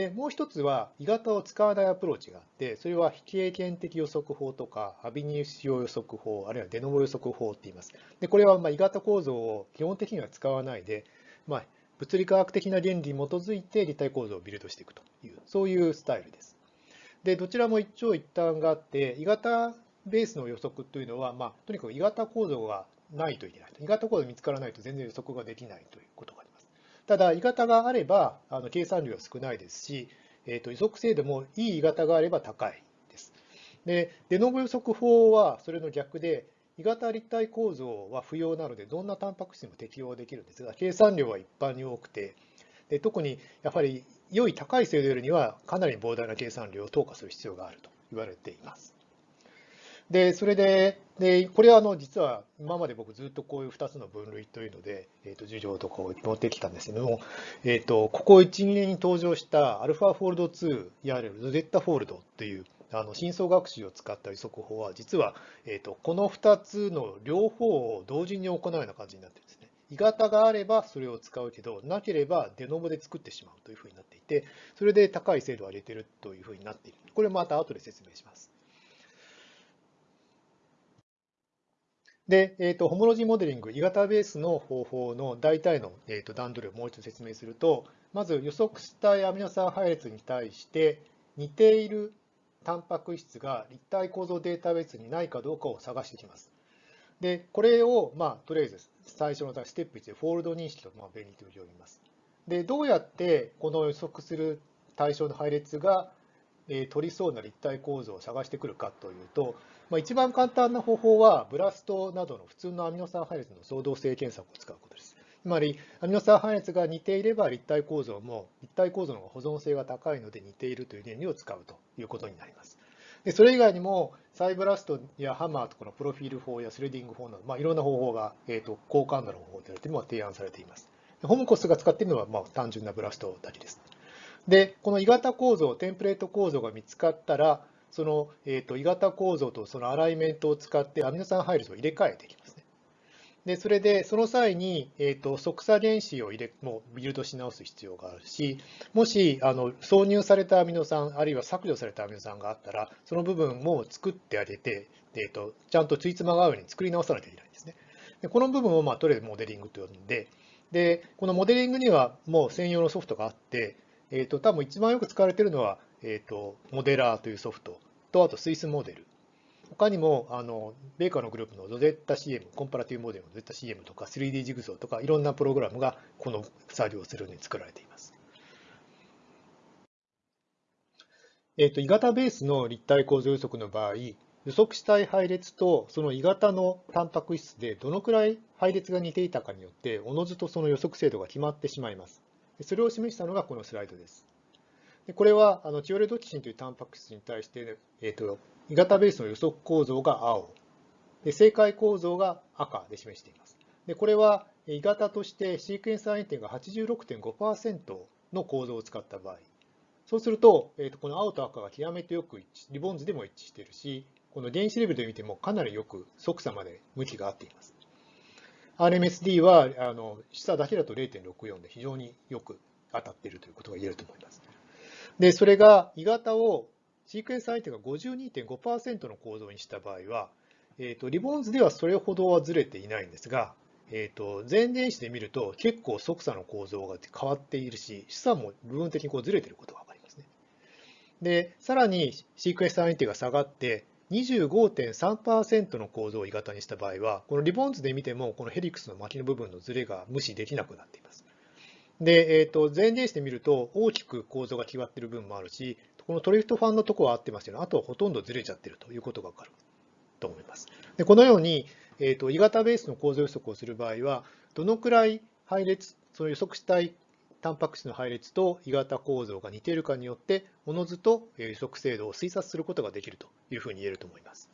で、もう一つは、鋳型を使わないアプローチがあって、それは非経験的予測法とか、アビニウス用予測法、あるいはデノボ予測法って言います。で、これはまあ鋳型構造を基本的には使わないで、まあ、物理科学的な原理に基づいて立体構造をビルドしていくという、そういうスタイルです。で、どちらも一長一短があって、鋳型ベースの予測というのは、まあ、とにかく鋳型構造がないといけない。鋳型構造見つからないと全然予測ができないということがただ、鋳型があれば、あの計算量は少ないですし、えーと、予測精度もいい鋳型があれば高いです。で、デノボ予測法はそれの逆で、鋳型立体構造は不要なので、どんなタンパク質にも適用できるんですが、計算量は一般に多くて、で特にやはり良い高い精度よりにはかなり膨大な計算量を投下する必要があると言われています。で、それで、でこれはあの実は今まで僕ずっとこういう2つの分類というので、えー、と授業とかを持ってきたんですけども、えー、とここ1、2年に登場したアルファフォールド2、いわゆるゼッタフォールドというあの深層学習を使った予測法は、実は、えー、とこの2つの両方を同時に行うような感じになってるんですね。鋳型があればそれを使うけど、なければデノボで作ってしまうというふうになっていて、それで高い精度を上げているというふうになっている。これまた後で説明します。で、えーと、ホモロジーモデリング、鋳型ベースの方法の大体の、えーと、段取りをもう一度説明すると、まず予測したいアミノ酸配列に対して似ているタンパク質が立体構造データベースにないかどうかを探してきます。で、これを、まあ、とりあえず最初のステップ1でフォールド認識と、まあ、便利という呼びます。で、どうやってこの予測する対象の配列が、え、取りそうな立体構造を探してくるかというと、まあ、一番簡単な方法は、ブラストなどの普通のアミノ酸配列の相動性検索を使うことです。つまり、アミノ酸配列が似ていれば立体構造も、立体構造の保存性が高いので似ているという原理を使うということになります。でそれ以外にも、サイブラストやハマーとこのプロフィール法やスレディング法など、まあ、いろんな方法が、えーと、高感度の方法であるというのが提案されています。ホムコスが使っているのは、まあ、単純なブラストだけです。で、この鋳型構造、テンプレート構造が見つかったら、その、えーと、鋳型構造とそのアライメントを使ってアミノ酸配列を入れ替えていきますね。で、それで、その際に、えーと、即差原子を入れ、もうビルドし直す必要があるし、もし、あの、挿入されたアミノ酸、あるいは削除されたアミノ酸があったら、その部分も作ってあげて、えーと、ちゃんとついつまが合うように作り直さなきゃいけないんですね。でこの部分を、まあ、とりあえずモデリングと呼んで、で、このモデリングにはもう専用のソフトがあって、えっ、ー、と、多分一番よく使われているのは、えっ、ー、と、モデラーというソフトと、あとスイスモデル。他にも、あの、ベーカーのグループのゾゼッタ CM、コンパラティブモデルのゾゼッタ CM とか 3D ジグゾーとか、いろんなプログラムがこの作業をするように作られています。えっ、ー、と、鋳型ベースの立体構造予測の場合、予測したい配列とその鋳型のタンパク質でどのくらい配列が似ていたかによって、おのずとその予測精度が決まってしまいます。それを示したのがこのスライドです。でこれはあのチオレドキシンというタンパク質に対して、えーと、鋳型ベースの予測構造が青で、正解構造が赤で示しています。でこれは鋳型としてシークエンスアイテムが86.5%の構造を使った場合、そうすると、えーと、この青と赤が極めてよく一致、リボンズでも一致しているし、この原子レベルで見てもかなりよく即差まで向きが合っています。RMSD はあの下だけだと0.64で非常によく当たっているということが言えると思います。で、それが鋳型をシークエンス相手が52.5%の構造にした場合は、えーと、リボンズではそれほどはずれていないんですが、えーと、前電子で見ると結構即差の構造が変わっているし、資産も部分的にこうずれていることが分かりますね。で、さらにシークエンス相手が下がって、25.3%の構造を鋳型にした場合は、このリボン図で見ても、このヘリクスの巻きの部分のズレが無視できなくなっています。で、えー、と前例子で見ると、大きく構造が決まっている部分もあるし、このトリフトファンのところは合ってますけど、あとはほとんどずれちゃってるということがわかると思います。でこのように、えー、と鋳型ベースの構造予測をする場合は、どのくらい配列、その予測したいタンパク質の配列と鋳型構造が似ているかによって、おのずと予測精度を推察することができるというふうに言えると思います。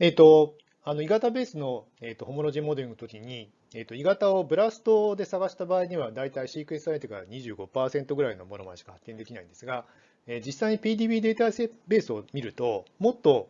えっ、ー、と、あの、鋳型ベースの、えーと、ホモロジーモデルの時に、えーと、鋳型をブラストで探した場合には、だいたいシークエンス相手が25%ぐらいのものまでしか発見できないんですが、えー、実際に PDB データベースを見ると、もっと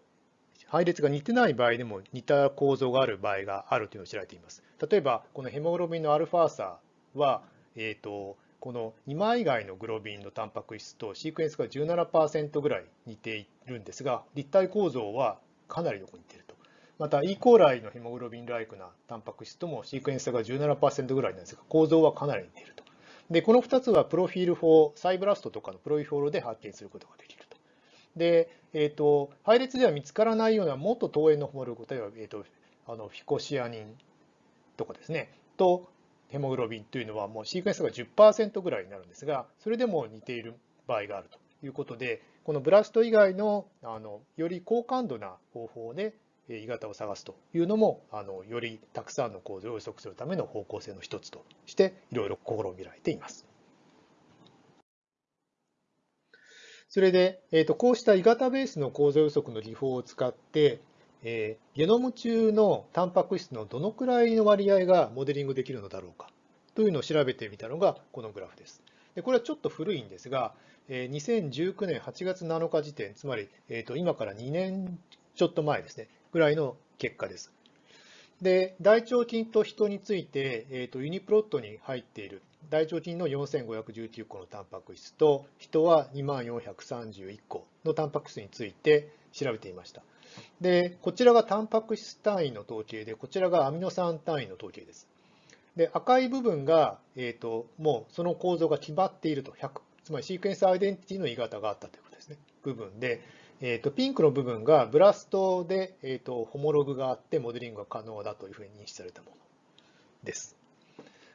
配列が似てない場合でも似た構造がある場合があるというのを知られています。例えば、このヘモグロビンのアルファーサは、えーと、この2枚以外のグロビンのタンパク質とシークエンスが17%ぐらい似ているんですが、立体構造はかなりよく似ていると。また、E コーライのヘモグロビンライクなタンパク質ともシークエンスが17%ぐらいなんですが、構造はかなり似ていると。で、この2つはプロフィール法、サイブラストとかのプロフィールで発見することができる。で、えーと、配列では見つからないようなもっと遠縁のホモログ、例えば、えーと、あのフィコシアニンとかですね、とヘモグロビンというのはもうシークエンスが10%ぐらいになるんですが、それでも似ている場合があるということで、このブラスト以外のあのより高感度な方法で鋳型を探すというのもあのよりたくさんの構造を予測するための方向性の一つとしていろいろ試みられています。それで、えーと、こうした鋳型ベースの構造予測の技法を使って、えー、ゲノム中のタンパク質のどのくらいの割合がモデリングできるのだろうかというのを調べてみたのがこのグラフです。でこれはちょっと古いんですが、えー、2019年8月7日時点、つまり、えーと、今から2年ちょっと前ですね、ぐらいの結果です。で、大腸菌と人について、えーと、ユニプロットに入っている大腸菌の4519個のタンパク質と人は2431個のタンパク質について調べていました。で、こちらがタンパク質単位の統計で、こちらがアミノ酸単位の統計です。で、赤い部分が、え、ー、と、もうその構造が決まっていると、100、つまりシークエンスアイデンティティの言い方があったということですね。部分で、えーと、ピンクの部分がブラストで、えーと、ホモログがあってモデリングが可能だというふうに認識されたものです。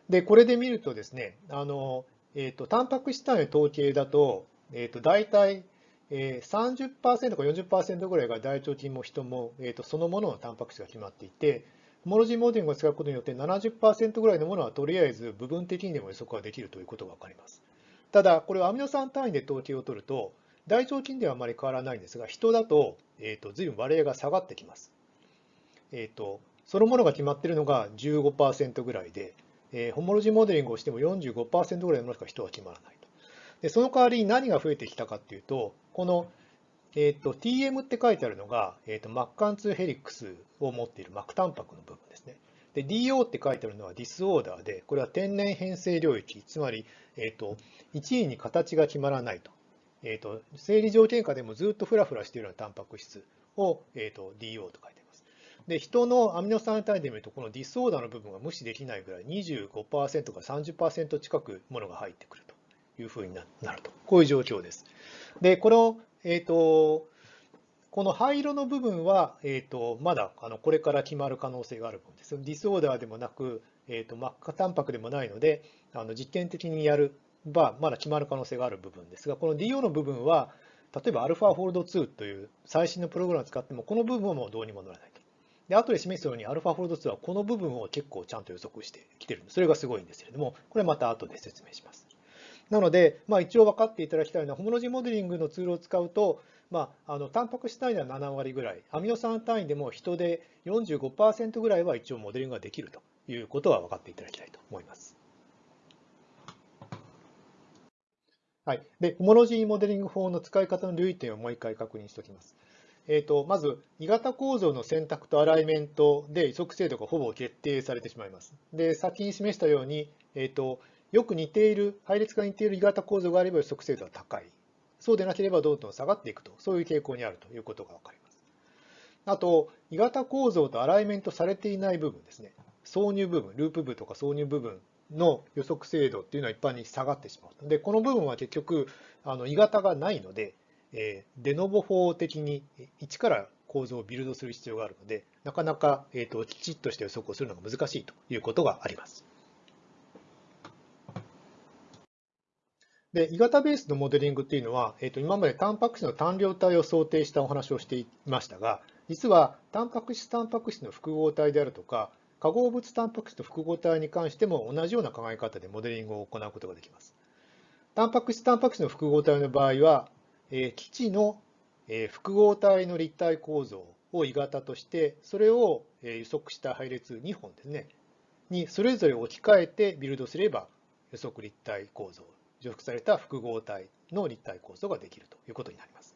で、これで見るとですね、あのえーと、タンパク質単位の統計だと、えー、と大体、えー、30%か40%ぐらいが大腸菌も人も、えー、とそのもののタンパク質が決まっていて、モロジーモデリングを使うことによって70%ぐらいのものはとりあえず部分的にでも予測ができるということが分かります。ただ、これをアミノ酸単位で統計を取ると、大腸菌ではあまり変わらないんですが、人だと,、えーと、随分割合が下がってきます。えーと、そのものが決まっているのが15%ぐらいで、えー、ホモロジーモデリングをしても45%ぐらいのものしか人は決まらないと。でその代わりに何が増えてきたかっていうと、この、えーと、TM って書いてあるのが、えーと、マッカン2ヘリックスを持っている膜タンパクの部分ですね。で DO って書いてあるのはディスオーダーで、これは天然変性領域、つまり、えーと、1位に形が決まらないと。えーと、生理条件下でもずっとフラフラしているようなタンパク質を、えーと、DO と書いています。で、人のアミノ酸単位で見ると、このディスオーダーの部分が無視できないぐらい25%から30%近くものが入ってくるというふうになると。こういう状況です。で、この、えっ、ー、と、この灰色の部分は、えーと、まだあのこれから決まる可能性がある部分です。 disorder でもなく、えーと、マッカタンパクでもないので、あの実験的にやれば、まだ決まる可能性がある部分ですが、この DO の部分は、例えば AlphaFold2という最新のプログラムを使っても、この部分はもうどうにもならないと。で、後で示すように AlphaFold2はこの部分を結構ちゃんと予測してきてるんで。それがすごいんですけれども、これまた後で説明します。なので、まあ、一応分かっていただきたいのは、ホモロジーモデリングのツールを使うと、まあ、あのタンパク質単位では7割ぐらい、アミノ酸単位でも人で45%ぐらいは一応モデリングができるということは分かっていただきたいと思います。はい、でホモロジーモデリング法の使い方の留意点をもう一回確認しておきます。えーと、まず、鋳型構造の選択とアライメントで移植精度がほぼ決定されてしまいます。で、先に示したように、えーと、よく似ている、配列が似ている鋳型構造があれば予測精度は高い。そうでなければどんどん下がっていくと、そういう傾向にあるということがわかります。あと、鋳型構造とアライメントされていない部分ですね。挿入部分、ループ部とか挿入部分の予測精度っていうのは一般に下がってしまう。で、この部分は結局、あの、鋳型がないので、えー、デノボ法的に一から構造をビルドする必要があるので、なかなか、えーと、きちっとした予測をするのが難しいということがあります。で、鋳型ベースのモデリングっていうのは、えーと、今までタンパク質の単量体を想定したお話をしていましたが、実はタンパク質タンパク質の複合体であるとか、化合物タンパク質と複合体に関しても同じような考え方でモデリングを行うことができます。タンパク質タンパク質の複合体の場合は、え基地の複合体の立体構造を鋳型として、それを予測した配列2本ですね、にそれぞれ置き換えてビルドすれば予測立体構造、除覆された複合体の立体構造ができるということになります。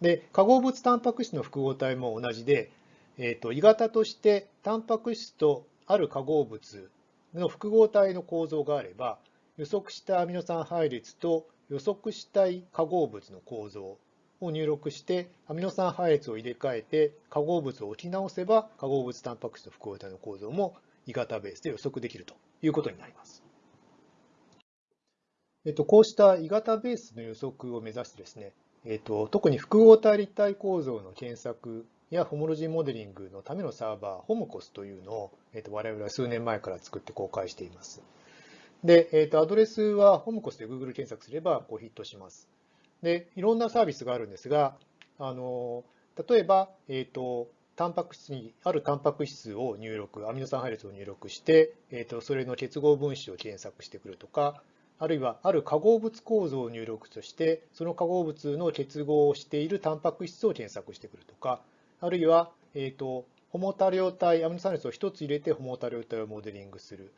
で、化合物タンパク質の複合体も同じで、えーと、鋳型としてタンパク質とある化合物の複合体の構造があれば予測したアミノ酸配列と予測したい化合物の構造を入力してアミノ酸配列を入れ替えて化合物を置き直せば化合物タンパク質と複合体の構造も鋳型ベースで予測できるということになります。えっと、こうした鋳型ベースの予測を目指してですね、えっと、特に複合体立体構造の検索やホモロジーモデリングのためのサーバー、ホムコスというのを、えー、と我々は数年前から作って公開しています。で、えー、とアドレスはホムコスで Google 検索すればこうヒットします。で、いろんなサービスがあるんですが、あの例えば、えーと、タンパク質にあるタンパク質を入力、アミノ酸配列を入力して、えーと、それの結合分子を検索してくるとか、あるいはある化合物構造を入力として、その化合物の結合をしているタンパク質を検索してくるとか、あるいは、えーと、ホモ多量体、アミノ酸列を1つ入れてホモ多量体をモデリングする。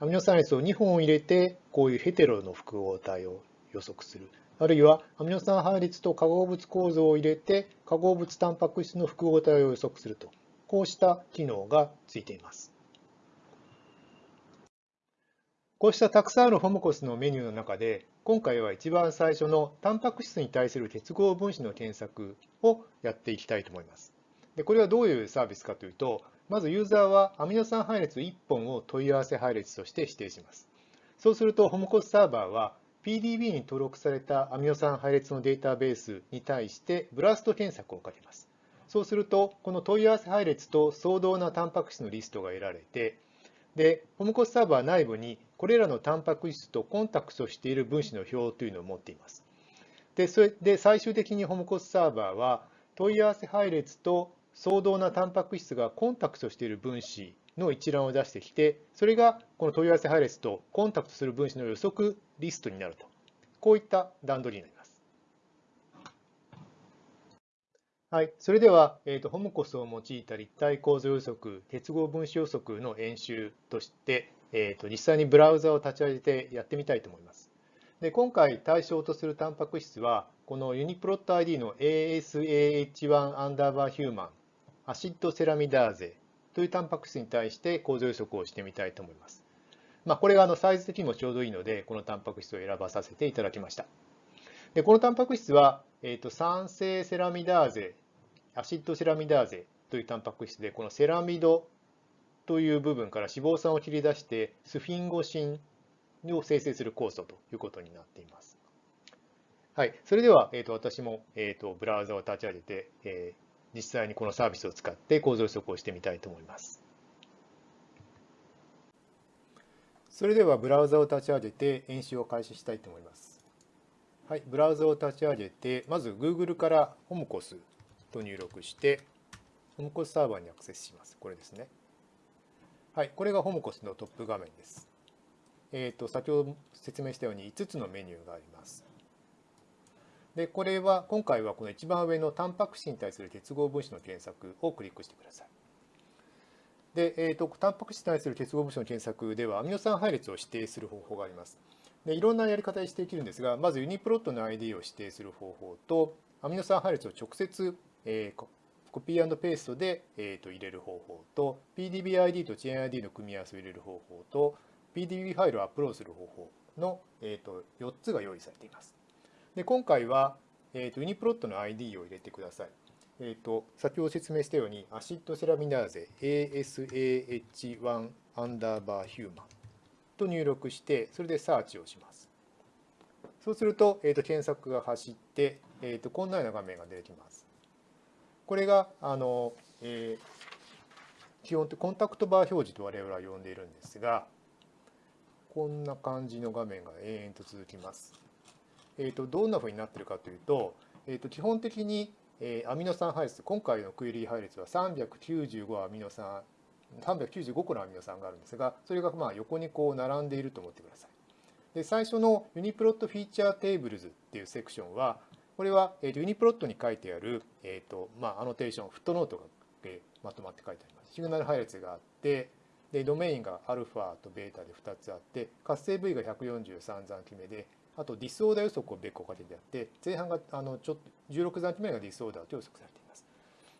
アミノ酸列を2本入れて、こういうヘテロの複合体を予測する。あるいは、アミノ酸配列と化合物構造を入れて、化合物タンパク質の複合体を予測すると。こうした機能がついています。こうしたたくさんあるホモコスのメニューの中で、今回は一番最初のタンパク質に対する結合分子の検索をやっていきたいと思います。でこれはどういうサービスかというと、まずユーザーはアミノ酸配列1本を問い合わせ配列として指定します。そうすると、ホモコスサーバーは PDB に登録されたアミノ酸配列のデータベースに対してブラスト検索をかけます。そうすると、この問い合わせ配列と相同なタンパク質のリストが得られて、で、ホムコスサーバー内部にこれらのタンパク質とコンタクトしている分子の表というのを持っています。で、それで最終的にホムコスサーバーは問い合わせ配列と相同なタンパク質がコンタクトしている分子の一覧を出してきて、それがこの問い合わせ配列とコンタクトする分子の予測リストになると。こういった段取りになります。はい、それでは、えーと、ホムコスを用いた立体構造予測、結合分子予測の演習として、えーと、実際にブラウザを立ち上げてやってみたいと思います。で今回対象とするタンパク質は、このユニプロット ID の ASAH1 アンダーバーヒューマン、アシッドセラミダーゼというタンパク質に対して構造予測をしてみたいと思います。まあ、これがあのサイズ的にもちょうどいいので、このタンパク質を選ばさせていただきました。でこのタンパク質は、えーと酸性セラミダーゼアシッドセラミダーゼというタンパク質で、このセラミドという部分から脂肪酸を切り出して、スフィンゴシンを生成する酵素ということになっています。はい、それでは、えーと、私も、えーと、ブラウザを立ち上げて、えー、実際にこのサービスを使って構造予測をしてみたいと思います。それではブラウザを立ち上げて演習を開始したいと思います。はい、ブラウザを立ち上げて、まず Google からホムコスと入力して、ホムコスサーバーにアクセスします。これですね。はい、これがホムコスのトップ画面です。えっ、ー、と、先ほど説明したように5つのメニューがあります。で、これは、今回はこの一番上のタンパク質に対する結合分子の検索をクリックしてください。で、えーと、タンパク質に対する結合物子の検索では、アミノ酸配列を指定する方法があります。でいろんなやり方で指定できるんですが、まずユニプロットの ID を指定する方法と、アミノ酸配列を直接えー、コピーペーストで、えー、と入れる方法と PDBID と ChainID の組み合わせを入れる方法と PDB ファイルをアップロードする方法の、えー、と4つが用意されています。で今回は、えー、とユニプロットの ID を入れてください。えー、と先ほど説明したようにアシッドセラミナーゼ ASAH1 アンダーバーヒューマンと入力してそれでサーチをします。そうすると,、えー、と検索が走って、えー、とこんなような画面が出てきます。これがあの、えー、基本的コンタクトバー表示と我々は呼んでいるんですがこんな感じの画面が延々と続きます。えーと、どんなふうになってるかというと,、えーと、基本的に、えー、アミノ酸配列今回のクエリー配列は395アミノ酸395個のアミノ酸があるんですがそれがまあ横にこう並んでいると思ってください。で最初の UniProt feature tables っていうセクションはこれは、えー、 UniProt に書いてある、えーとまあ、アノテーション、フットノートが、えー、まとまって書いてあります。シグナル配列があって、でドメインがアルファとベータで2つあって、活性部位が143残基目で、あと disorder 予測を別個かけてあって、前半があのちょっと16残基目が disorder と予測されています。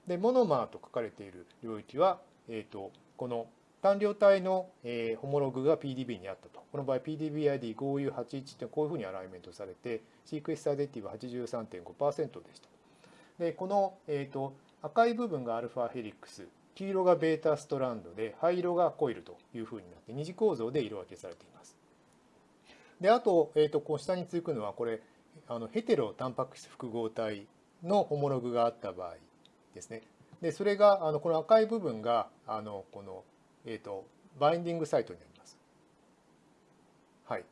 で、モノマーと書かれている領域は、えーとこの単量体の、えー、ホモログが PDB にあったと。この場合 PDBID5U81 ってこういうふうにアライメントされて、 sequence identity は83.5%でした。で、この、えーと、赤い部分がアルファヘリックス、黄色がベータストランドで、灰色がコイルというふうになって、二次構造で色分けされています。で、あと、えーと、こう下に続くのは、これ、あのヘテロタンパク質複合体のホモログがあった場合ですね。で、それが、あのこの赤い部分が、あのこのえーと、バインディングサイトになります。はい。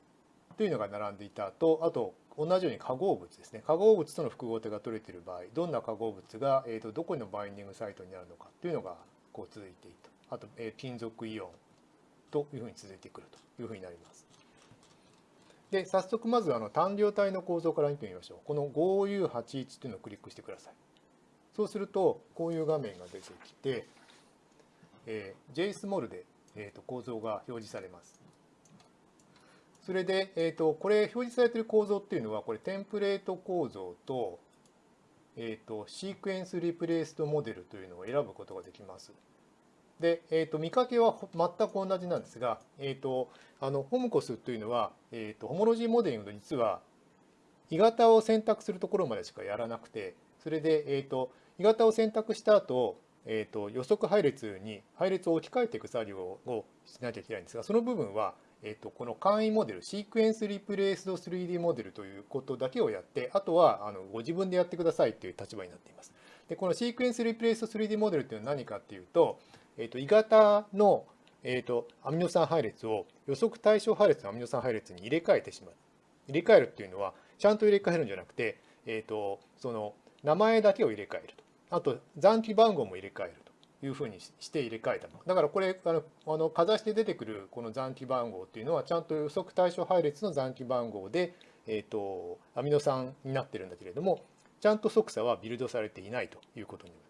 というのが並んでいたと、あと同じように化合物ですね。化合物との複合体が取れている場合、どんな化合物が、えーと、どこのバインディングサイトになるのかというのがこう続いていると。あと、えー、金属イオンというふうに続いてくるというふうになります。で、早速まずあの単量体の構造から見てみましょう。この 5U81 というのをクリックしてください。そうすると、こういう画面が出てきて、えー、JSMOL で、えー、と構造が表示されます。それで、えー、とこれ表示されている構造っていうのはこれテンプレート構造と,、えー、とシークエンスリプレイストモデルというのを選ぶことができます。で、えーと、見かけは全く同じなんですが、えーと、あのホムコスというのは、えーと、ホモロジーモデリングの実は鋳型を選択するところまでしかやらなくてそれで、えー、と鋳型を選択した後、えー、と予測配列に配列を置き換えていく作業をしなきゃいけないんですがその部分は、えー、とこの簡易モデルシークエンスリプレイスド 3D モデルということだけをやってあとはあのご自分でやってくださいという立場になっています。でこのシークエンスリプレイスド 3D モデルというのは何かっていうとえーと、鋳型の、えーと、アミノ酸配列を予測対象配列のアミノ酸配列に入れ替えてしまう。入れ替えるっていうのはちゃんと入れ替えるんじゃなくて、えーと、その名前だけを入れ替えると。あと残機番号も入れ替えるというふうにして入れ替えたの。だからこれあのあのかざして出てくるこの残機番号っていうのはちゃんと予測対象配列の残機番号で、えー、とアミノ酸になってるんだけれどもちゃんと即差はビルドされていないということになります。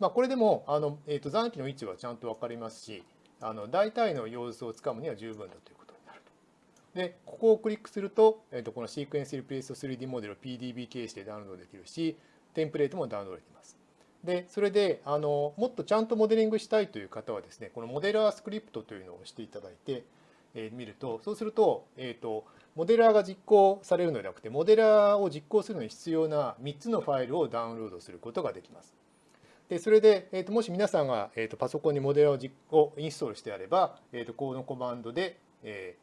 まあ、これでもあの、えー、と残機の位置はちゃんと分かりますしあの大体の様子をつかむには十分だということになると。でここをクリックすると,、えー、とこのシークエンスリプレイスト 3D モデルを PDB 形式でダウンロードできるしテンプレートもダウンロードできます。でそれであのもっとちゃんとモデリングしたいという方はですねこのモデラースクリプトというのを押していただいて、えー、見るとそうすると,、えーと、モデラーが実行されるのではなくてモデラーを実行するのに必要な3つのファイルをダウンロードすることができます。でそれで、えーと、もし皆さんが、えーと、パソコンにモデルををインストールしてあれば、えーと、このコマンドで、え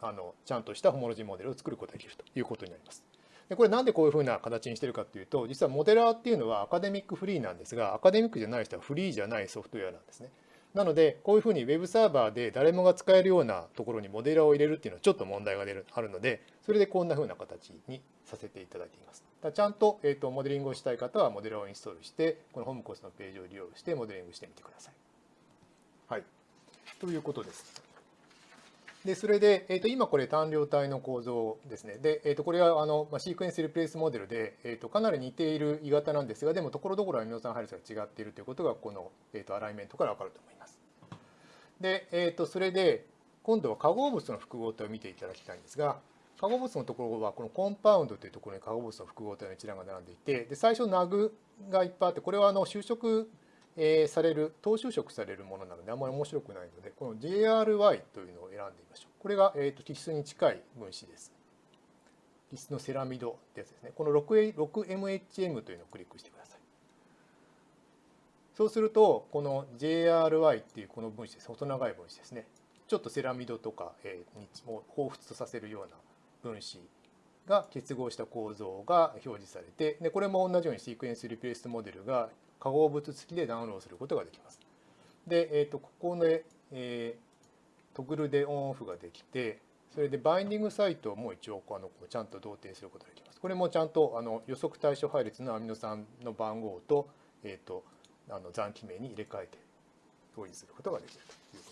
ー、あのちゃんとしたホモロジーモデルを作ることができるということになります。でこれなんでこういうふうな形にしてるかっていうと実はモデラーっていうのはアカデミックフリーなんですがアカデミックじゃない人はフリーじゃないソフトウェアなんですね。なのでこういうふうに Web サーバーで誰もが使えるようなところにモデラーを入れるっていうのはちょっと問題が出るあるのでそれでこんなふうな形にさせていただいています。ちゃんと,、えーと、モデリングをしたい方はモデラーをインストールしてこのホームコースのページを利用してモデリングしてみてください。はい、ということです。でそれで、えーと、今これ単量体の構造ですね。で、えーと、これはあの、まあ、シークエンスリプレイスモデルで、えー、とかなり似ている鋳型なんですがでもところどころアミノ酸配列が違っているということがこの、えー、とアライメントから分かると思います。で、えー、とそれで今度は化合物の複合体を見ていただきたいんですが化合物のところはこのコンパウンドというところに化合物の複合体の一覧が並んでいてで最初ナグがいっぱいあってこれはあの就職えされる、等就職されるものなのであんまり面白くないので、この JRY というのを選んでみましょう。これが、えーと、基質に近い分子です。基質のセラミドってやつですね。この 6MHM というのをクリックしてください。そうすると、この JRY っていうこの分子です。細長い分子ですね。ちょっとセラミドとか、にも彷彿とさせるような分子が結合した構造が表示されてでこれも同じようにシークエンスリプレイスモデルが化合物付きでダウンロードすることができます。で、えー、とここで、えー、トグルでオンオフができてそれでバインディングサイトも一応あのちゃんと同定することができます。これもちゃんとあの予測対象配列のアミノ酸の番号と,、えー、とあの残機名に入れ替えて表示することができるということで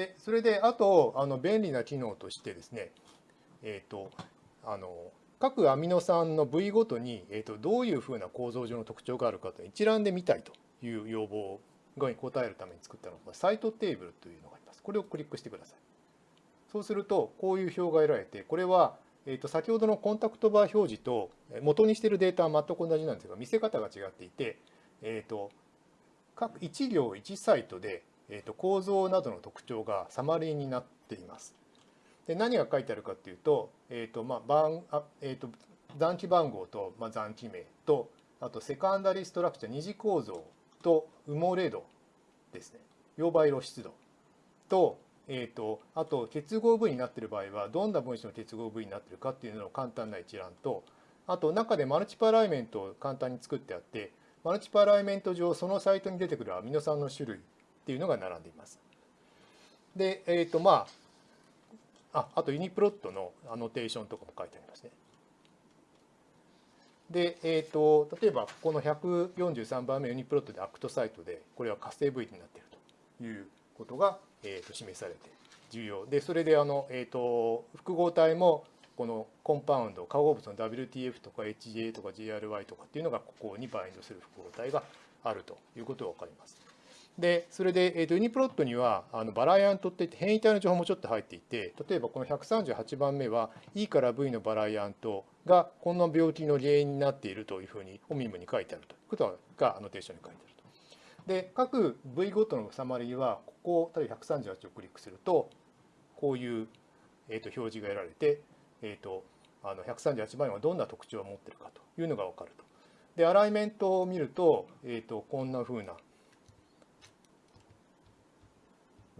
でそれであとあの便利な機能としてですね、えーと、あの各アミノ酸の部位ごとに、えーと、どういうふうな構造上の特徴があるかと一覧で見たいという要望に応えるために作ったのがサイトテーブルというのがあります。これをクリックしてください。そうするとこういう表が得られてこれはえー、と先ほどのコンタクトバー表示と元にしているデータは全く同じなんですが見せ方が違っていて、えー、と各1行1サイトでえーと、構造などの特徴がサマリーになっています。で何が書いてあるかっていうと,、えーとまあ番あえーと、残機番号と、まあ、残機名とあとセカンダリストラクチャー二次構造と埋もれ度ですね溶媒露出度と,、えーと、あと結合部位になっている場合はどんな分子の結合部位になっているかっていうのの簡単な一覧とあと中でマルチプルアライメントを簡単に作ってあってマルチプルアライメント上そのサイトに出てくるアミノ酸の種類っていうのが並んでいます。で、えっ、ー、とまあ、ああと UniProt のアノテーションとかも書いてありますね。で、えーと、例えばここの143番目 UniProt で act site でこれは活性部位になっているということが、えー、と示されて重要でそれであの、えーと、複合体もこのコンパウンド化合物の WTF とか HJ とか GRY とかっていうのがここにバインドする複合体があるということが分かります。で、それで、えーと、ユニプロットにはあのバライアントっていって変異体の情報もちょっと入っていて、例えばこの138番目は E から V のバライアントがこの病気の原因になっているというふうにオミムに書いてあるということがアノテーションに書いてあると。で、各 V ごとのサマリーは、ここ、例えば138をクリックすると、こういう、えーと、表示が得られて、えーと、あの138番目はどんな特徴を持っているかというのが分かると。で、アライメントを見ると、えーとこんなふうな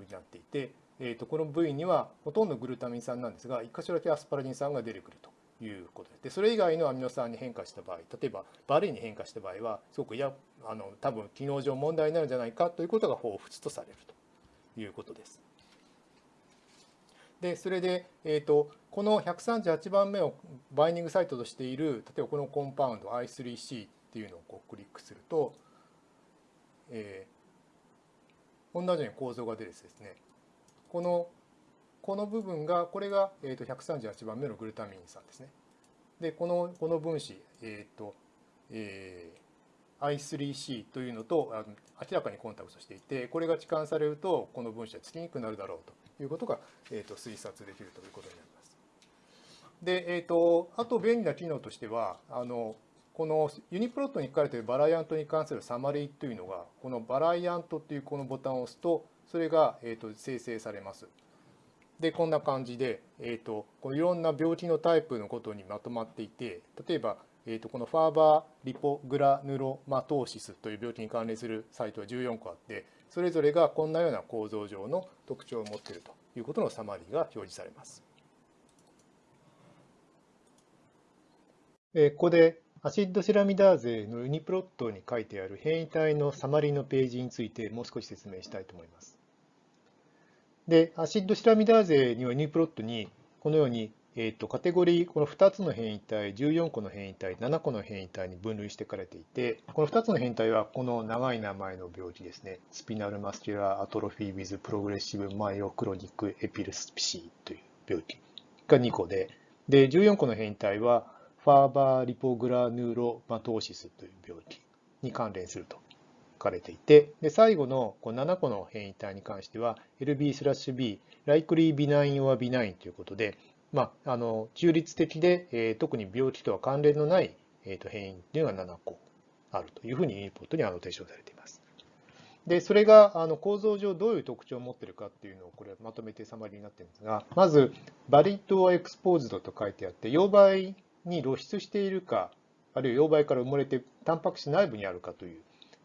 になっていて、えー、とこの部位にはほとんどグルタミン酸なんですが1箇所だけアスパラギン酸が出てくるということでそれ以外のアミノ酸に変化した場合例えばバレーに変化した場合はすごくいやあの多分機能上問題になるんじゃないかということが彷彿とされるということです。でそれで、えーと、この138番目をバインディングサイトとしている例えばこのコンパウンド I3C っていうのをこうクリックすると、えー同じように構造が出るですねこのこの部分がこれが、えー、と138番目のグルタミン酸ですねでこのこの分子、えっ、ー、とえー、I3C というのと明らかにコンタクトしていてこれが置換されるとこの分子はつきにくくなるだろうということが、えー、と推察できるということになります。で、えーと、あと便利な機能としてはあのこのユニプロットに書かれているバライアントに関するサマリーというのが、このバライアントっていうこのボタンを押すと、それが、えと生成されます。で、こんな感じで、えーと、このいろんな病気のタイプのことにまとまっていて、例えば、えーと、この Farber lipogranulomatosis という病気に関連するサイトは14個あって、それぞれがこんなような構造上の特徴を持っているということのサマリーが表示されます。ここで acid ceramidase の UniProt に書いてある変異体のサマリーのページについてもう少し説明したいと思います。で、 acid ceramidase には UniProt にこのように、えーと、カテゴリー、この2つの変異体、14個の変異体、7個の変異体に分類してかれていて、この2つの変異体はこの長い名前の病気ですね。 spinal muscular atrophy with progressive myoclonic epilepsy という病気が2個で、で、14個の変異体は Farber lipogranulomatosis という病気に関連すると書かれていて、で最後のこの7個の変異体に関しては、LB slash B、likely benign or benign ということで、まあ、あの中立的で、えー、特に病気とは関連のない、えー、と変異というのが7個あるというふうにリポートにアノテーションされています。で、それがあの構造上どういう特徴を持っているかっていうのをこれまとめてサマリーになってるんですが、まず、バリットエクスポーズドと書いてあって、溶媒に露出しているか、あるいは溶媒から埋もれてタンパク質内部にあるかという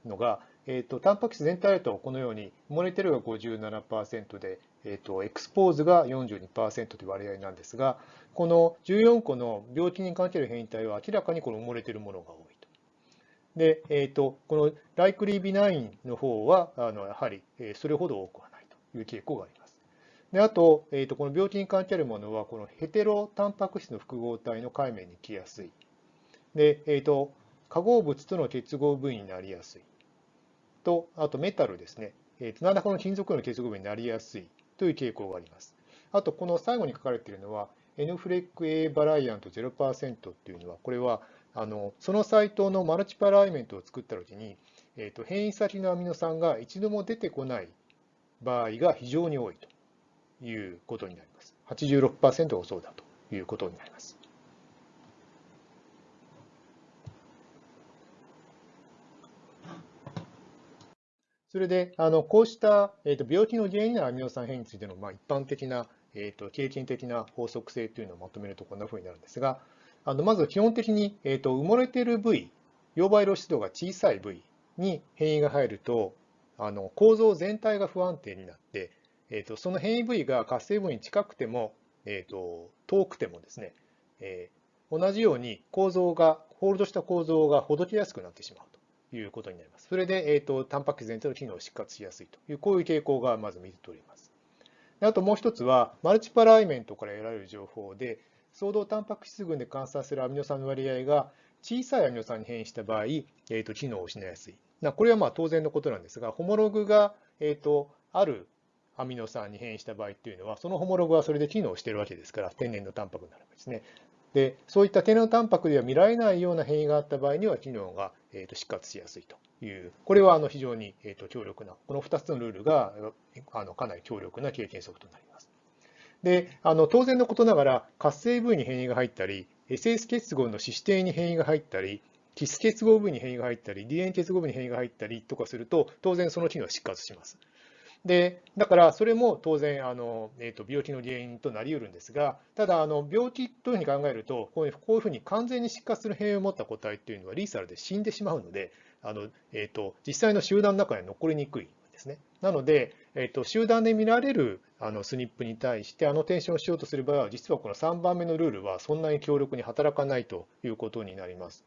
のが、えーと、タンパク質全体だとこのように埋もれてるが57%で、えーと、エクスポーズが42%という割合なんですが、この14個の病気に関係る変異体は明らかにこの埋もれているものが多いと。で、えーと、このライクリービナインの方はあのやはりそれほど多くはないという傾向があります。であと、えーと、この病気に関係あるものは、このヘテロタンパク質の複合体の界面に来やすい。で、えーと、化合物との結合部位になりやすい。と、あとメタルですね。えーと、何らかの金属の結合部になりやすいという傾向があります。あと、この最後に書かれているのは、N フレック A バライアント0%っていうのは、これはあのそのサイトのマルチパライメントを作ったときに、えーと変異先のアミノ酸が一度も出てこない場合が非常に多いと。いうことになります。86%がそうだということになります。それで、あのこうした、えーと、病気の原因のアミノ酸変異についての、まあ、一般的な、えーと、経験的な法則性というのをまとめるとこんなふうになるんですが、あのまず基本的に、えーと、埋もれている部位、溶媒露出度が小さい部位に変異が入ると、あの構造全体が不安定になって、えーと、その変異部位が活性部位に近くても、えーと、遠くてもですね、えー、同じように構造が、ホールドした構造がほどけやすくなってしまうということになります。それで、えーと、タンパク質全体の機能を失活しやすいという、こういう傾向がまず見て取れます。あともう一つは、マルチパライメントから得られる情報で、相動タンパク質群で観察するアミノ酸の割合が小さいアミノ酸に変異した場合、えー、と機能を失いやすい。これはまあ当然のことなんですが、ホモログが、えー、とあるアミノ酸に変異した場合っていうのは、そのホモログはそれで機能してるわけですから、天然のタンパクになるわけですね。で、そういった天然のタンパクでは見られないような変異があった場合には、機能がえー、と失活しやすいという、これはあの非常に、えー、と強力な、この2つのルールがあのかなり強力な経験則となります。であの当然のことながら、活性部位に変異が入ったり、SS 結合の脂質に変異が入ったり、キス結合部位に変異が入ったり、DNA 結合部に変異が入ったりとかすると、当然その機能は失活します。でだからそれも当然あの、えーと、病気の原因となりうるんですが、ただあの病気というふうに考えると、こういうふうに完全に失活する変異を持った個体というのはリーサルで死んでしまうので、あのえーと、実際の集団の中に残りにくいですね。なので、えーと、集団で見られるあのスニップに対してアノテーションをしようとする場合は、実はこの3番目のルールはそんなに強力に働かないということになります。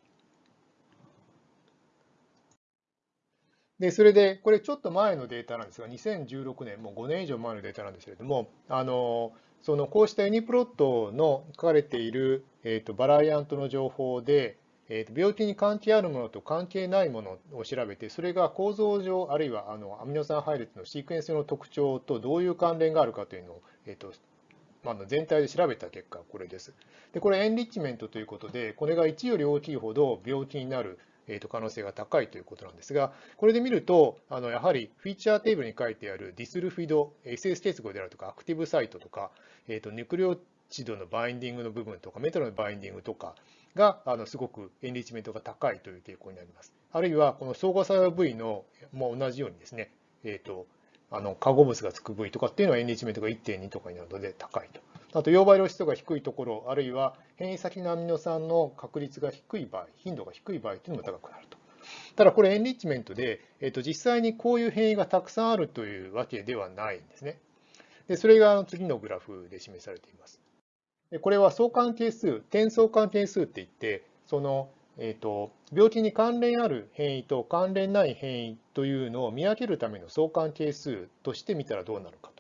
で、それで、これちょっと前のデータなんですが、2016年、もう5年以上前のデータなんですけれども、あの、そのこうしたユニプロットの書かれている、えーと、バライアントの情報で、えーと、病気に関係あるものと関係ないものを調べて、それが構造上、あるいはあのアミノ酸配列のシークエンスの特徴とどういう関連があるかというのを、えーとまあ、全体で調べた結果、これです。で、これ enrichment ということで、これが1より大きいほど病気になるえー、と可能性が高いということなんですが、これで見ると、あのやはり feature table に書いてあるディスルフィド、SS 結合であるとか、 active site とか、えー、とニュクレオチドのバインディングの部分とか、メタルのバインディングとかがあのすごくエンリッチメントが高いという傾向になります。あるいは、この相互作用部位のも同じようにですね、えーと、あの化合物がつく部位とかっていうのはエンリッチメントが1.2とかになるので高いと。あと、溶媒量質が低いところ、あるいは変異先のアミノ酸の確率が低い場合、頻度が低い場合というのも高くなると。ただこれエンリッチメントで、えー、と実際にこういう変異がたくさんあるというわけではないんですね。でそれが次のグラフで示されています。でこれは相関係数、点相関係数って言って、その、えーと、病気に関連ある変異と関連ない変異というのを見分けるための相関係数として見たらどうなるか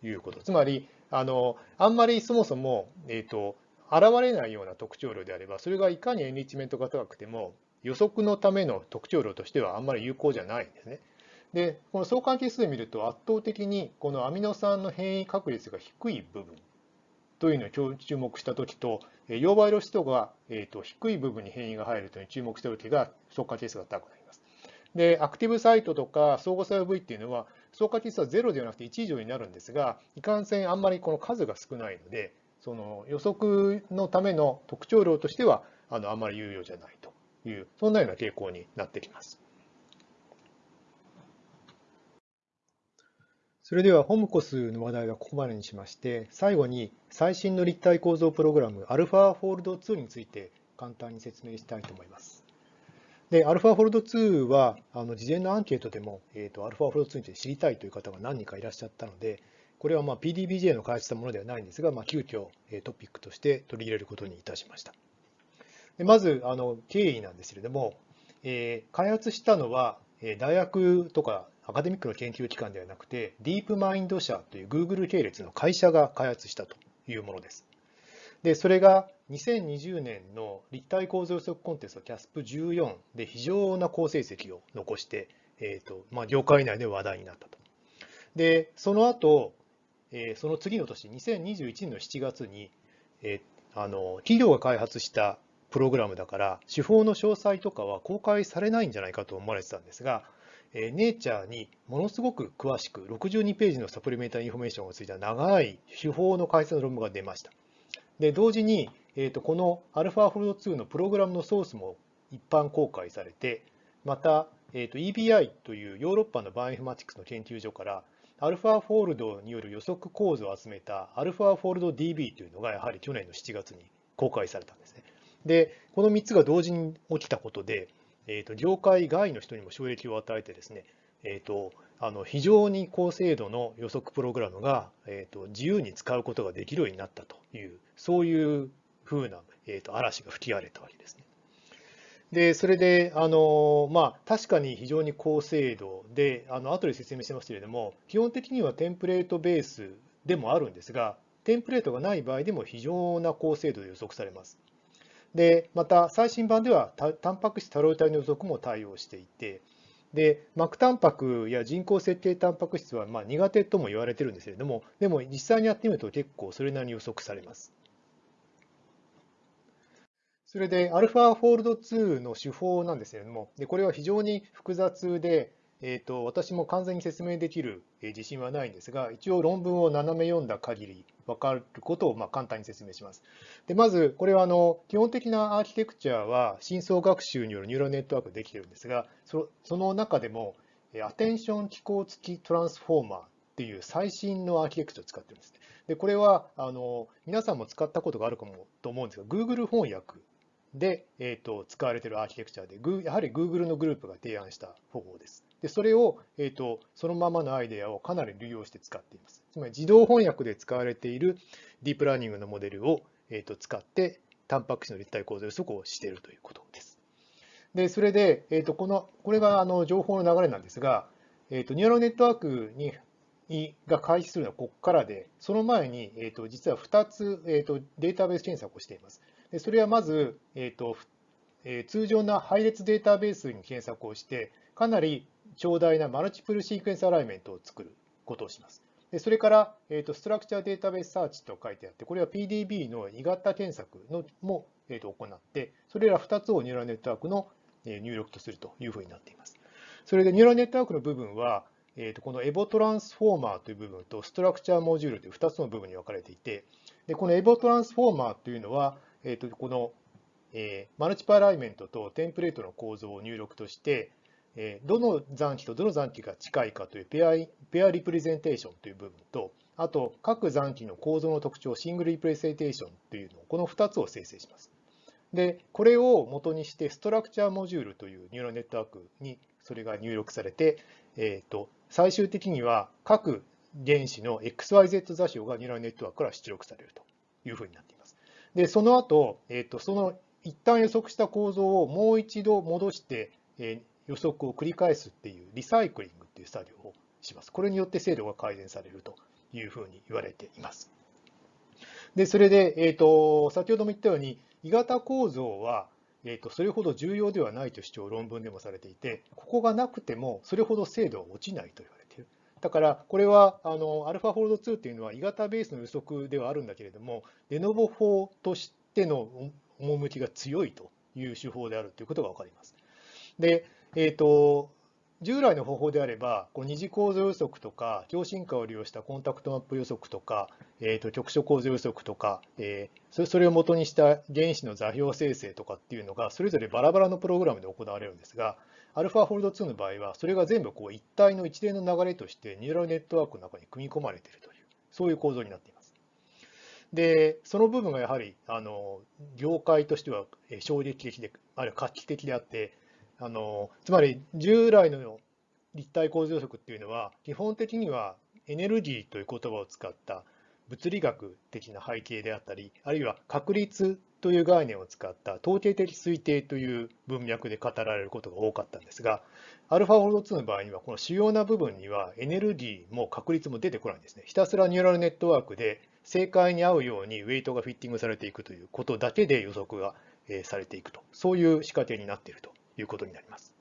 ということ。つまり、あのあんまりそもそも、えーと、現れないような特徴量であれば、それがいかにエンリッチメントが高くても、予測のための特徴量としてはあんまり有効じゃないんですね。で、この相関係数で見ると圧倒的にこのアミノ酸の変異確率が低い部分というのに注目したときと、溶媒露出度が、えー、と低い部分に変異が入るというに注目したときが相関係数が高くなります。で、アクティブサイトとか相互作用部位っていうのは相関係数は0ではなくて1以上になるんですが、いかんせんあんまりこの数が少ないので、その予測のための特徴量としてはあのあんまり有用じゃないと。いう、そんなような傾向になってきます。それではホムコスの話題はここまでにしまして、最後に最新の立体構造プログラム α フォールド2について簡単に説明したいと思います。で、α ファフォルド2は、あの事前のアンケートでも、えーと、α フォルド2について知りたいという方が何人かいらっしゃったので、これはまあ PDBJ の開発したものではないんですが、まあ、急遽トピックとして取り入れることにいたしました。でまずあの経緯なんですけれども、えー、開発したのは大学とかアカデミックの研究機関ではなくて、ディープマインド社という Google 系列の会社が開発したというものです。で、それが2020年の立体構造予測コンテスト CASP14 で非常な好成績を残して、えーとまあ、業界内で話題になったと。で、その後、えー、その次の年、2021年の7月に、えー、あの企業が開発したプログラムだから、手法の詳細とかは公開されないんじゃないかと思われてたんですが、えネイチャーにものすごく詳しく62ページの supplementary information がついた長い手法の解説の論文が出ました。で同時に、えーと、この AlphaFold2 のプログラムのソースも一般公開されてまた、えーと、EBI というヨーロッパのバイオインフマティクスの研究所からアルファフォルドによる予測構図を集めたアルファフォルド DB というのがやはり去年の7月に公開されたんですね。で、この3つが同時に起きたことで、えーと、業界外の人にも衝撃を与えてですね、えー、とあの非常に高精度の予測プログラムが、えーと、自由に使うことができるようになったという、そういうふうな、えー、と嵐が吹き荒れたわけですね。で、それで、あのまあ、確かに非常に高精度で、あの後で説明してますけれども、基本的にはテンプレートベースでもあるんですが、テンプレートがない場合でも非常な高精度で予測されます。で、また最新版ではタンパク質多量体の予測も対応していて、で、膜タンパクや人工設計タンパク質はまあ苦手とも言われてるんですけれども、でも実際にやってみると結構それなりに予測されます。それでアルファフォールド2の手法なんですけれども、でこれは非常に複雑で、えーと、私も完全に説明できる自信はないんですが、一応論文を斜め読んだ限り分かることをまあ簡単に説明します。でまず、これはあの基本的なアーキテクチャは深層学習によるニューラルネットワークでできてるんですが、その中でもアテンション機構付きトランスフォーマーっていう最新のアーキテクチャを使ってるんです。でこれはあの皆さんも使ったことがあるかもと思うんですが、Google 翻訳で、えーと、使われているアーキテクチャで、やはり Google のグループが提案した方法です。でそれを、えーと、そのままのアイデアをかなり利用して使っています。つまり自動翻訳で使われているディープラーニングのモデルを、えーと、使って、タンパク質の立体構造予測をしているということです。でそれで、えー、とこのこれがあの情報の流れなんですが、えー、とニューラルネットワークにが開始するのはここからで、その前に、えー、と実は2つ、えー、とデータベース検索をしています。でそれはまず、えーとえー、通常な配列データベースに検索をして、かなり長大なマルチプルシークエンスアライメントを作ることをします。でそれから、えーと、ストラクチャーデータベースサーチと書いてあって、これは PDB の異型検索のも、えーと、行って、それら2つをニューラルネットワークの入力とするというふうになっています。それでニューラルネットワークの部分は、えーと、このエボトランスフォーマーという部分とストラクチャーモジュールという2つの部分に分かれていて、でこのエボトランスフォーマーというのは、えー、とこの、えー、マルチプアライメントとテンプレートの構造を入力として、え、どの残機とどの残機が近いかというペアペアリプレゼンテーションという部分と、あと各残機の構造の特徴、シングルリプレゼンテーションというのを、この2つを生成します。で、これを元にしてストラクチャーモジュールというニューラルネットワークにそれが入力されて、えーと、最終的には各原子の XYZ 座標がニューラルネットワークから出力されるというふうになっています。で、その後、えーと、その一旦予測した構造をもう一度戻して、えー、予測を繰り返すっていうリサイクリングっていう作業をします。これによって精度が改善されるというふうに言われています。で、それで、えーと、先ほども言ったように、鋳型構造は、えーと、それほど重要ではないと主張論文でもされていて、ここがなくてもそれほど精度は落ちないと言われている。だから、これはあの AlphaFold2 っていうのは鋳型ベースの予測ではあるんだけれども、デノボ法としての趣が強いという手法であるということが分かります。で、えーと従来の方法であれば、こう二次構造予測とか、強進化を利用したコンタクトマップ予測とか、えー、と局所構造予測とか、えー、それを元にした原子の座標生成とかっていうのが、それぞれバラバラのプログラムで行われるんですが、AlphaFold2 の場合は、それが全部こう一体の一連の流れとして、ニューラルネットワークの中に組み込まれているという、そういう構造になっています。で、その部分がやはり、あの業界としては衝撃的で、あるいは画期的であって、あのつまり従来の立体構造予測っていうのは基本的にはエネルギーという言葉を使った物理学的な背景であったりあるいは確率という概念を使った統計的推定という文脈で語られることが多かったんですが α4.2 の場合にはこの主要な部分にはエネルギーも確率も出てこないんですね。ひたすらニューラルネットワークで正解に合うようにウェイトがフィッティングされていくということだけで予測がされていくと。そういう仕掛けになっていると。いうことになります。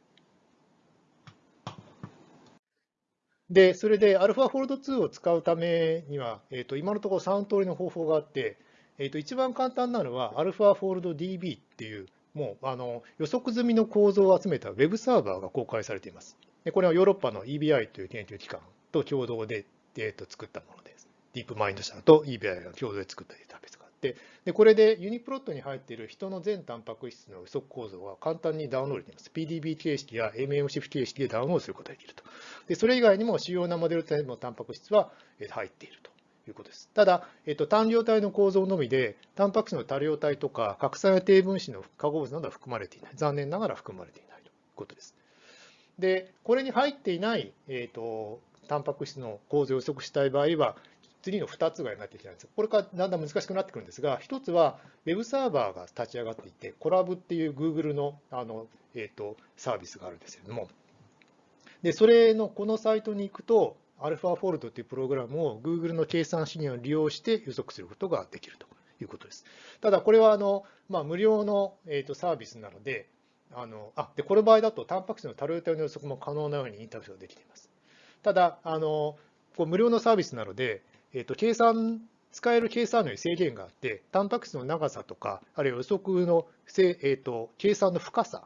で、それで AlphaFold2 を使うためには、えー、と今のところ3通りの方法があって、えー、と一番簡単なのは AlphaFoldDB っていう、もうあの予測済みの構造を集めた Web サーバーが公開されています。でこれはヨーロッパの EBI という研究機関と共同で、えー、と作ったものです。ディープマインド社と EBI が共同で作ったデータベースでこれでユニプロットに入っている人の全タンパク質の予測構造は簡単にダウンロードできます。PDB 形式や MMSIF 形式でダウンロードすることができると。でそれ以外にも主要なモデル体のタンパク質は入っているということです。ただ、えっと、単量体の構造のみで、タンパク質の多量体とか、核酸や低分子の化合物などは含まれていない。残念ながら含まれていないということです。で、これに入っていない、えっと、タンパク質の構造を予測したい場合は、次の2つがなってきたんです。これからだんだん難しくなってくるんですが、1つは Web サーバーが立ち上がっていて、コラブっていう Google のあの、えーと、サービスがあるんですけれども、でそれのこのサイトに行くと、AlphaFold というプログラムを Google の計算資源を利用して予測することができるということです。ただ、これはあの、まあ、無料の、えーと、サービスなので、あのあでこの場合だと、タンパク質の多量体の予測も可能なようにインターフェースができています。ただ、あのこう無料のサービスなので、えーと、計算使える計算量に制限があって、タンパク質の長さとか、あるいは予測の、えーと、計算の深さ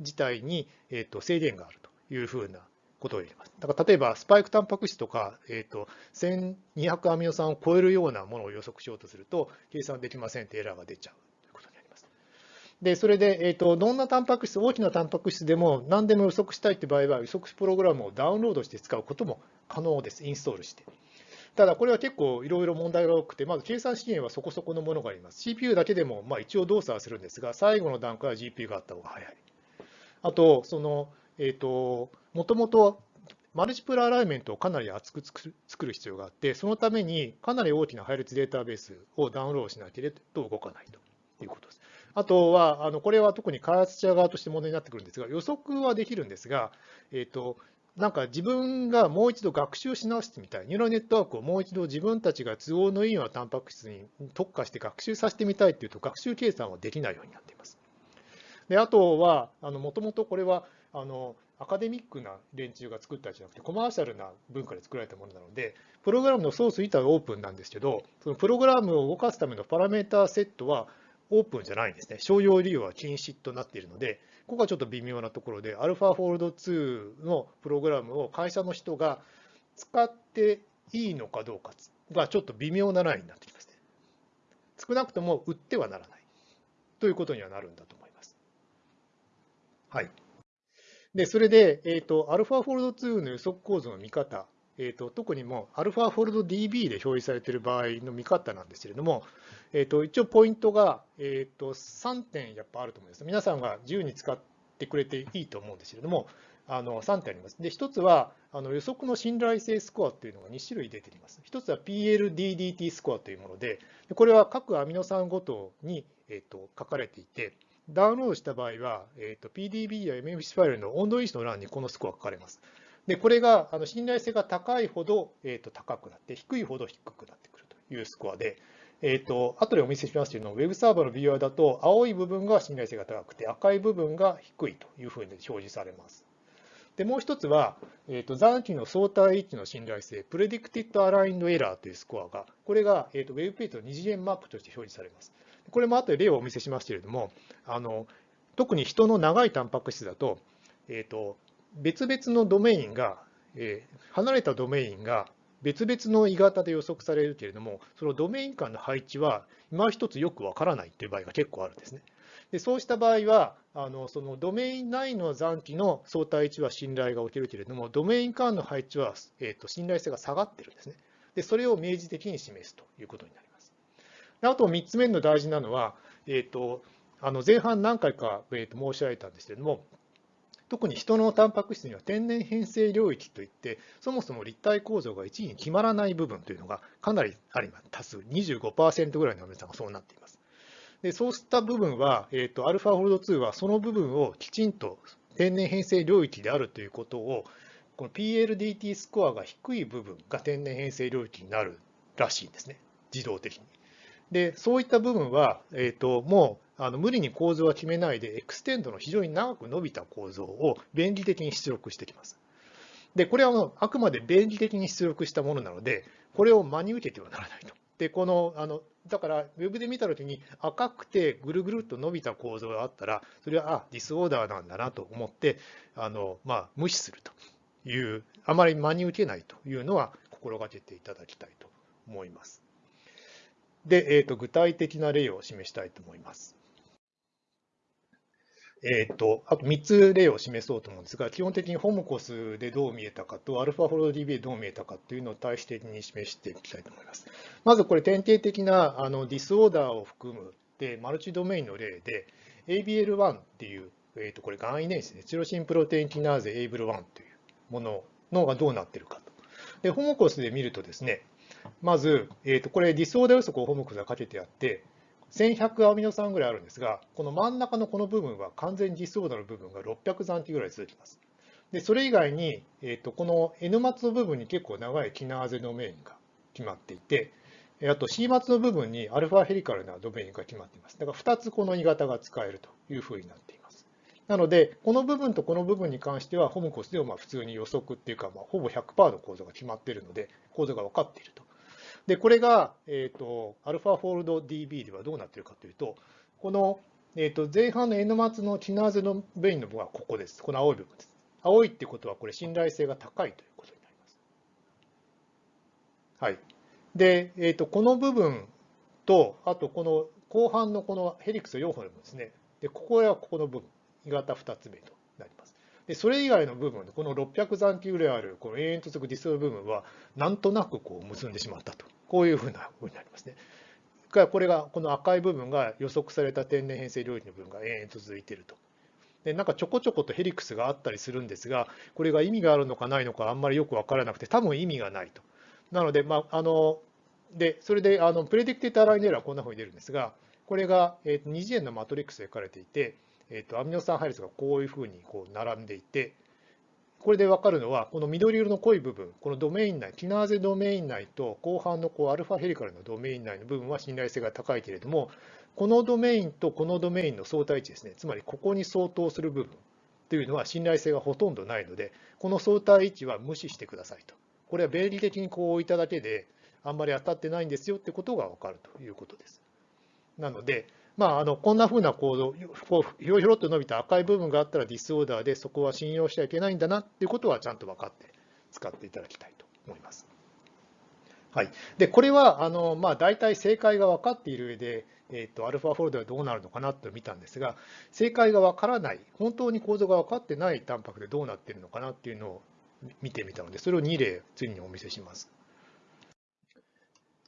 自体に、えーと、制限があるというふうなことを言います。だから例えば、スパイクタンパク質とか、えーと、1200アミノ酸を超えるようなものを予測しようとすると、計算できませんってエラーが出ちゃうということになります。で、それで、えーと、どんなタンパク質、大きなタンパク質でも何でも予測したいって場合は、予測プログラムをダウンロードして使うことも可能です、インストールして。ただ、これは結構いろいろ問題が多くて、まず計算資源はそこそこのものがあります。CPU だけでもまあ一応動作はするんですが、最後の段階は GPU があった方が早い。あと、その、えっ、ー、と、もともとマルチプルアライメントをかなり厚く作る必要があって、そのためにかなり大きな配列データベースをダウンロードしなければ動かないということです。あとは、あのこれは特に開発者側として問題になってくるんですが、予測はできるんですが、えーと、なんか自分がもう一度学習し直してみたい、ニューラルネットワークをもう一度自分たちが都合のいいようなタンパク質に特化して学習させてみたいというと、学習計算はできないようになっています。であとは、もともとこれはあのアカデミックな連中が作ったじゃなくて、コマーシャルな文化で作られたものなので、プログラムのソース自体はオープンなんですけど、そのプログラムを動かすためのパラメータセットはオープンじゃないんですね。商用利用は禁止となっているので、ここがちょっと微妙なところで、アルファフォールド2のプログラムを会社の人が使っていいのかどうかがちょっと微妙なラインになってきますね。少なくとも売ってはならないということにはなるんだと思います。はい。で、それで、えっ、ー、と、アルファフォールド2の予測構造の見方、えーと、特にもアルファフォルド DB で表示されている場合の見方なんですけれども、えーと、一応ポイントが、えーと、3点やっぱあると思います。皆さんが自由に使ってくれていいと思うんですけれども、あの3点あります。で、1つはあの予測の信頼性スコアというのが2種類出ています。1つは PLDDT スコアというもので、これは各アミノ酸ごとに、えー、と書かれていて、ダウンロードした場合は、えー、と PDB や MFC ファイルの温度因子の欄にこのスコアが書かれます。で、これがあの信頼性が高いほど、えー、と高くなって、低いほど低くなってくるというスコアで、えー、と後でお見せしますけれども、ウェブサーバーのビューアーだと、青い部分が信頼性が高くて、赤い部分が低いというふうに表示されます。で、もう一つは、えー、と残機の相対位置の信頼性、Predicted Aligned Error というスコアが、これが、えー、とウェブページの二次元マップとして表示されます。これも後で例をお見せしますけれども、あの特に人の長いタンパク質だと、えー、と別々のドメインが、えー、離れたドメインが別々の鋳型で予測されるけれども、そのドメイン間の配置は今一つよくわからないという場合が結構あるんですね。でそうした場合は、あのそのドメイン内の残機の相対位置は信頼が起きるけれども、ドメイン間の配置は、えーと、信頼性が下がってるんですね。でそれを明示的に示すということになります。あと3つ目の大事なのは、えーと、あの前半何回か、えーと申し上げたんですけれども、特に人のタンパク質には天然変性領域といって、そもそも立体構造が1位に決まらない部分というのがかなりあります。多数、25%ぐらいの皆さんがそうなっています。でそうした部分は、えーと、ァフォールド2はその部分をきちんと天然変性領域であるということを、この pLDDT スコアが低い部分が天然変性領域になるらしいんですね、自動的に。で、そういった部分は、えーともうあの無理に構造は決めないで、 extend の非常に長く伸びた構造を便宜的に出力してきます。で、これはあくまで便宜的に出力したものなので、これを真に受けてはならないと。で、この、あの、だから、ウェブで見たときに赤くてぐるぐるっと伸びた構造があったら、それは、あ、 disorder なんだなと思って、あの、まあ、無視するという、あまり真に受けないというのは心がけていただきたいと思います。で、えーと具体的な例を示したいと思います。えーと、あと3つ例を示そうと思うんですが、基本的にホモコスでどう見えたかと、アルファフォロー DB でどう見えたかというのを対比的に示していきたいと思います。まずこれ、典型的なあのディスオーダーを含むでマルチドメインの例で、ABL1 っていう、えー、とこれ、がん遺伝子ですね、チロシンプロテインキナーゼ ABL1 というもののがどうなっているかと。で、 HOMCOS で見るとですね、まず、えー、とこれ、 disorder 予測を HOMCOS がかけてあって、1100アミノ酸ぐらいあるんですが、この真ん中のこの部分は完全 disorder の部分が600残基ぐらい続きます。でそれ以外に、えーと、この N 末の部分に結構長いキナーゼドメインが決まっていて、あと C 末の部分にアルファヘリカルなドメインが決まっています。だから2つこの鋳型が使えるというふうになっています。なので、この部分とこの部分に関しては、ホムコスでもまあ普通に予測っていうか、まあ、ほぼ100%の構造が決まっているので、構造が分かっていると。で、これが、えっ、ー、と、アルファフォールド DB ではどうなっているかというと、この、えっ、ー、と、前半の N 末のキナーゼのベインの部分はここです。この青い部分です。青いってことは、これ信頼性が高いということになります。はい。で、えっ、ー、と、この部分と、あとこの後半のこのヘリクス4本ですね、で、ここはここの部分、鋳型2つ目と。で、それ以外の部分、この600残機ぐらいある、この永遠と続くディストロ部分は、なんとなくこう結んでしまったと。こういうふうなふうになりますね。これが、この赤い部分が予測された天然変性領域の部分が延々と続いていると。でなんかちょこちょことヘリクスがあったりするんですが、これが意味があるのかないのかあんまりよく分からなくて、多分意味がないと。なので、まあ、あのでそれであのプレディクティターラインエラーはこんなふうに出るんですが、これが、えー、二次元のマトリックスで書かれていて、えー、とアミノ酸配列がこういうふうにこう並んでいて、これで分かるのは、この緑色の濃い部分、このドメイン内、キナーゼドメイン内と後半のこうアルファヘリカルのドメイン内の部分は信頼性が高いけれども、このドメインとこのドメインの相対値ですね、つまりここに相当する部分というのは信頼性がほとんどないので、この相対位置は無視してくださいと。これは便利的にこう置いただけで、あんまり当たってないんですよってことが分かるということです。なので、まあ、あのこんなふうな構造、ひろひょろっと伸びた赤い部分があったらディスオーダーで、そこは信用しちゃいけないんだなっていうことはちゃんと分かって使っていただきたいと思います。はい、でこれはあの、まあ、大体正解が分かっている上で、えーと、アルファフォルダはどうなるのかなと見たんですが、正解が分からない、本当に構造が分かってないタンパクでどうなっているのかなっていうのを見てみたので、それを2例、次にお見せします。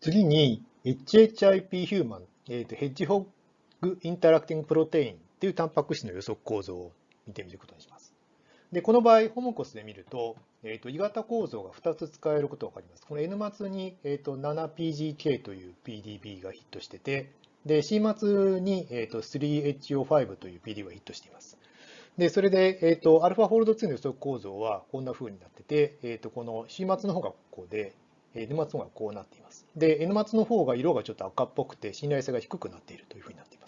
次に、HHIP ヒューマン、えーと、ヘッジホッグインタラクティングプロテインっていうタンパク質の予測構造を見てみることにします。で、この場合、ホモコスで見ると、えっ、ー、と、鋳型構造が2つ使えることが分かります。この N 末に、えっ、ー、と、7PGK という PDB がヒットしてて、で、C 末に、えっ、ー、と、3HO5 という PDB がヒットしています。で、それで、えっ、と、α フォールド2の予測構造はこんな風になってて、えっ、と、この C 末の方がこうで、N 末の方がこうなっています。で、N 末の方が色がちょっと赤っぽくて信頼性が低くなっているというふうになっています。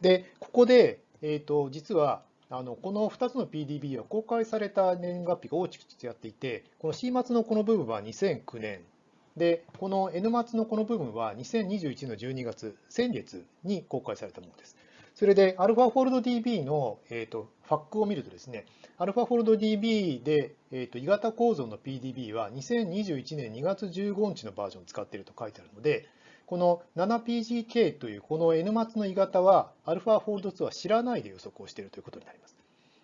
で、ここで、え、ー、と、実は、あのこの2つの PDB は公開された年月日が大きく違っていて、この C 末のこの部分は2009年、で、この N 末のこの部分は2021の12月、先月に公開されたものです。それで、アルファフォルド DB の、えーと、ファックを見るとですね、アルファフォルド DB で、えーと、鋳型構造の PDB は2021年2月15日のバージョンを使っていると書いてあるので、この 7PGK というこの N 末の鋳型は、アルファフォールド2は知らないで予測をしているということになります。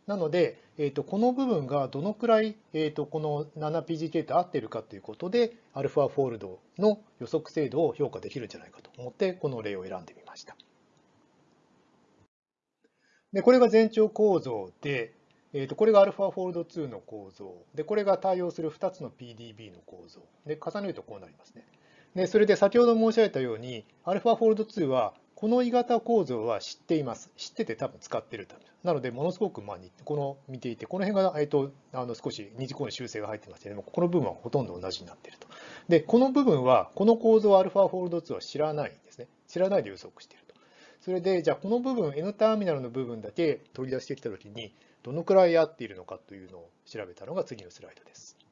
なので、えーと、この部分がどのくらい、えーと、この 7PGK と合っているかということで、アルファフォールドの予測精度を評価できるんじゃないかと思って、この例を選んでみました。で、これが全長構造で、えー、とこれが α フォールド2の構造。で、これが対応する2つの PDB の構造。で、重ねるとこうなりますね。で、それで先ほど申し上げたように、α ファフォールド2は、この鋳型構造は知っています。知ってて多分使ってると。なので、ものすごく、まあ、この見ていて、この辺が、えっ、と、あの少し二次項の修正が入ってますけれども、この部分はほとんど同じになっていると。で、この部分は、この構造は α ファフォールド2は知らないんですね。知らないで予測していると。それで、じゃあこの部分、N ターミナルの部分だけ取り出してきたときに、どのくらい合っているのかというのを調べたのが次のスライドです。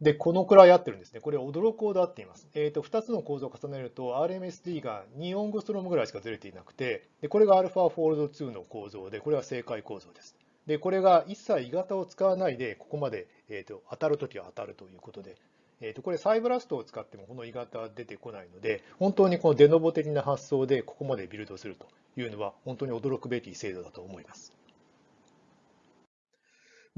で、このくらい合ってるんですね。これ驚くほど合っています。えっ、ー、と、2つの構造を重ねると RMSD が2オングストロームぐらいしかずれていなくて、で、これが α フォールド2の構造で、これは正解構造です。で、これが一切鋳型を使わないで、ここまで、えーと当たるときは当たるということで、えー、とこれサイブラストを使ってもこの鋳型は出てこないので、本当にこのデノボ的な発想でここまでビルドするというのは本当に驚くべき精度だと思います。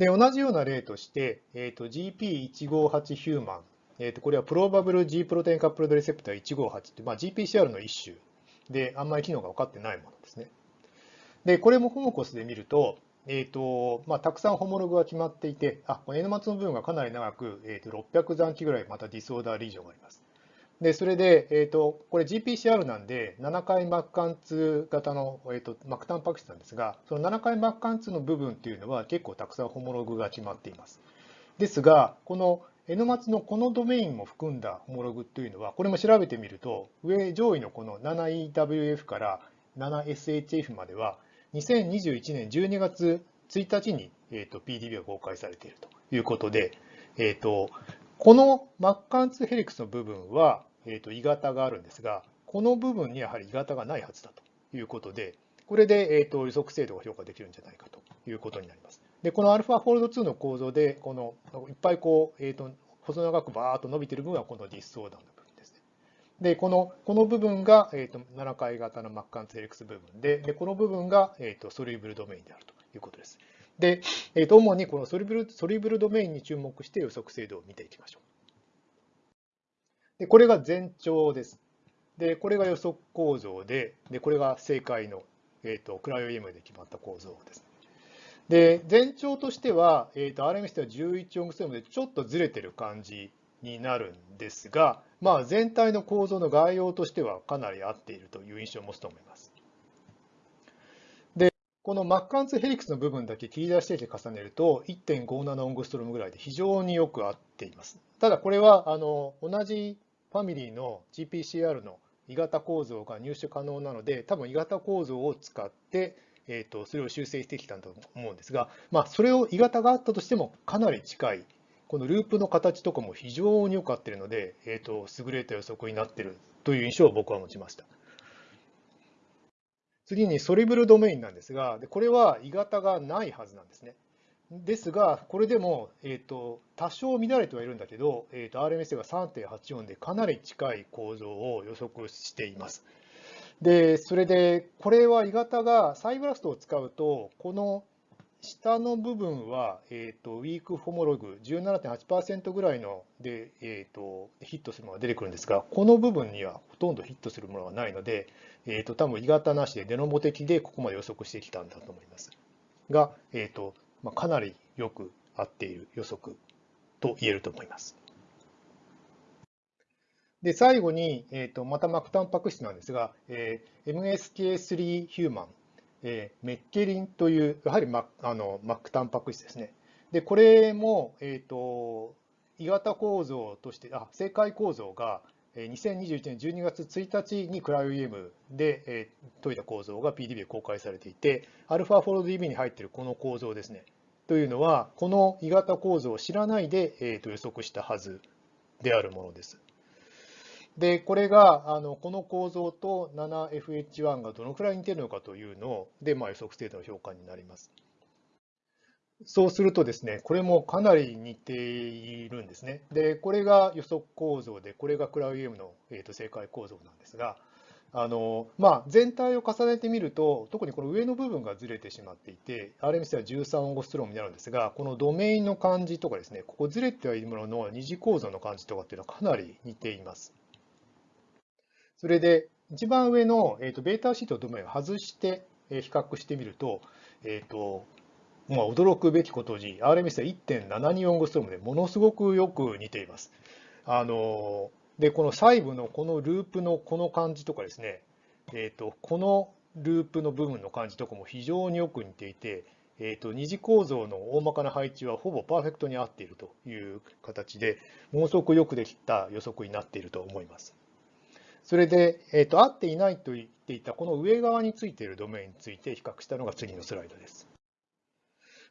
で、同じような例として、えー、と GP158 ヒューマン、えー、とこれはプロバブル G プロテインカップルドレセプター158って、まあ、GPCR の一種であんまり機能が分かってないものですね。で、これもホモコスで見ると、えーとまあ、たくさんホモログが決まっていて、あ、この N 末の部分がかなり長く、えー、と600残機ぐらいまたディスオーダーリージョンがあります。で、それで、えーと、これ GPCR なんで、7回膜貫通型の、えーと、膜タンパク質なんですが、その7回膜貫通の部分っていうのは結構たくさんホモログが決まっています。ですが、この N 末のこのドメインも含んだホモログっていうのは、これも調べてみると、上上位のこの 7EWF から 7SHF までは、2021年12月1日に、えーと、PDB が公開されているということで、えーと、この膜貫通ヘリックスの部分は、えー、と鋳型があるんですが、この部分にやはり鋳型がないはずだということで、これで、えー、と予測精度が評価できるんじゃないかということになります。で、この AlphaFold2の構造で、このいっぱいこう、えー、と細長くバーっと伸びている部分はこの disorder の部分ですね。で、このこの部分が、えー、と7回型の膜貫通ヘリックス部分で、でこの部分が、えー、と soluble domain であるということです。で、えー、と主にこのソリブルソリブルドメインに注目して予測精度を見ていきましょう。でこれが全長です。で、これが予測構造で、でこれが正解の、えーと、クライオ EM で決まった構造です。で、全長としては、えーと、RMS では11オングステムでちょっとずれてる感じになるんですが、まあ、全体の構造の概要としてはかなり合っているという印象を持つと思います。このマッカンツヘリクスの部分だけ切り出して重ねると1.57オングストロムぐらいで非常によく合っています。ただこれはあの同じファミリーの GPCR の鋳型構造が入手可能なので多分鋳型構造を使って、えーと、それを修正してきたんだと思うんですが、まあ、それを鋳型があったとしてもかなり近いこのループの形とかも非常によく合っているので、えーと優れた予測になっているという印象を僕は持ちました。次にソリブルドメインなんですが、これは鋳型がないはずなんですね。ですが、これでも、えーと、多少乱れてはいるんだけど、えーと、RMS が3.84でかなり近い構造を予測しています。で、それで、これは鋳型がサイブラストを使うと、この下の部分は、えーと、ウィークホモログ17.8%ぐらいので、えーと、ヒットするものが出てくるんですが、この部分にはほとんどヒットするものがないので、えーと、多分鋳型なしでデノボ的でここまで予測してきたんだと思います。が、えーとまあ、かなりよく合っている予測と言えると思います。で最後に、えーと、また膜タンパク質なんですが、えー、MSK3 ヒューマンえー、メッケリンという、やはりマあのマックタンパク質ですね。で、これも、えっ、ー、と、鋳型構造として、あ、正解構造が、2021年12月1日にクライオ EM で、え、解いた構造が PDB で公開されていて、α フォールド DB に入っているこの構造ですね。というのは、この鋳型構造を知らないで、えー、と予測したはずであるものです。で、これがあのこの構造と 7FH1 がどのくらい似てるのかというので、まあ、予測精度の評価になります。そうするとですね、これもかなり似ているんですね。で、これが予測構造で、これがクラウ EM の、えー、と正解構造なんですが、あのまあ、全体を重ねてみると、特にこの上の部分がずれてしまっていて、RMC は13オンゴストロームになるんですが、このドメインの感じとかですね、ここずれてはいるものの二次構造の感じとかっていうのはかなり似ています。それで、一番上の、えーと、ベータシートドメインを外して比較してみると、えーとまあ、驚くべきことに、RMS は1.72オングストームでものすごくよく似ています。あので、この細部のこのループのこの感じとかですね、えーと、このループの部分の感じとかも非常によく似ていて、えーと、二次構造の大まかな配置はほぼパーフェクトに合っているという形で、ものすごくよくできた予測になっていると思います。それで、えーと、合っていないと言っていたこの上側についているドメインについて比較したのが次のスライドです。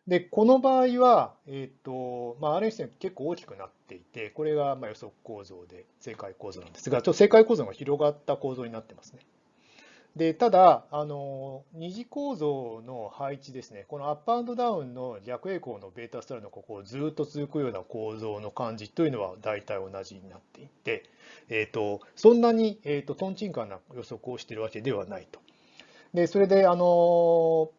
で、この場合は、えっ、ー、と、まあ、RNA 線結構大きくなっていて、これがま予測構造で正解構造なんですが、ちょっと正解構造が広がった構造になってますね。でただあの、二次構造の配置ですね、このアップアンドダウンの逆栄光のベータスタイルのここをずっと続くような構造の感じというのは大体同じになっていて、えーと、そんなに、えーと、とんちんかな予測をしているわけではないと。でそれであの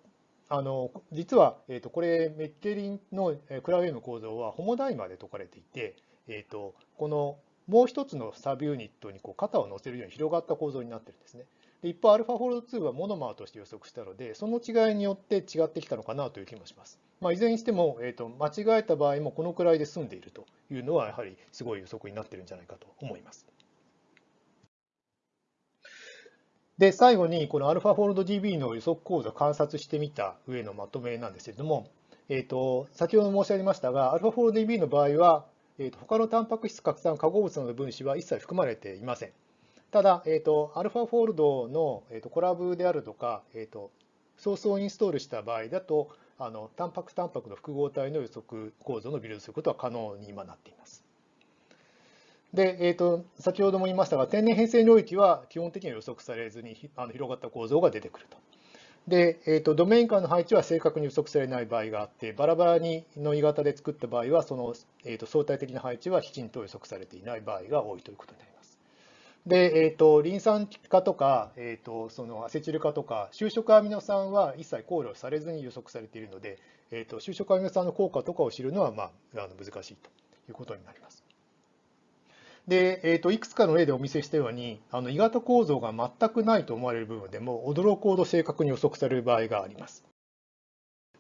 あの実は、えーと、これメッケリンのクラウェイの構造はホモダイマーで解かれていて、えー、とこのもう一つのサブユニットにこう肩を乗せるように広がった構造になってるんですね。で一方、 AlphaFold2はモノマーとして予測したので、その違いによって違ってきたのかなという気もします。まあ、いずれにしても、えーと、間違えた場合もこのくらいで済んでいるというのは、やはりすごい予測になってるんじゃないかと思います。で、最後に、この AlphaFold DB の予測構造を観察してみた上のまとめなんですけれども、えーと、先ほど申し上げましたが、 AlphaFold DB の場合は、えーと、他のタンパク質拡散化合物などの分子は一切含まれていません。ただ、えーと、アルファフォールドの、えーと、コラブであるとか、えーと、ソースをインストールした場合だと、あのタンパクタンパクの複合体の予測構造のビルドすることは可能に今なっています。で、えーと、先ほども言いましたが、天然変成領域は基本的には予測されずにあの広がった構造が出てくると。で、えーと、ドメイン間の配置は正確に予測されない場合があって、バラバラにの鋳型で作った場合は、その、えーと、相対的な配置はきちんと予測されていない場合が多いということになります。で、えー、とリン酸化とか、えー、とそのアセチル化とか、就職アミノ酸は一切考慮されずに予測されているので、えー、と就職アミノ酸の効果とかを知るのは、まあ、あの難しいということになります。で、えーと、いくつかの例でお見せしたように、あの鋳型構造が全くないと思われる部分でも、驚くほど正確に予測される場合があります。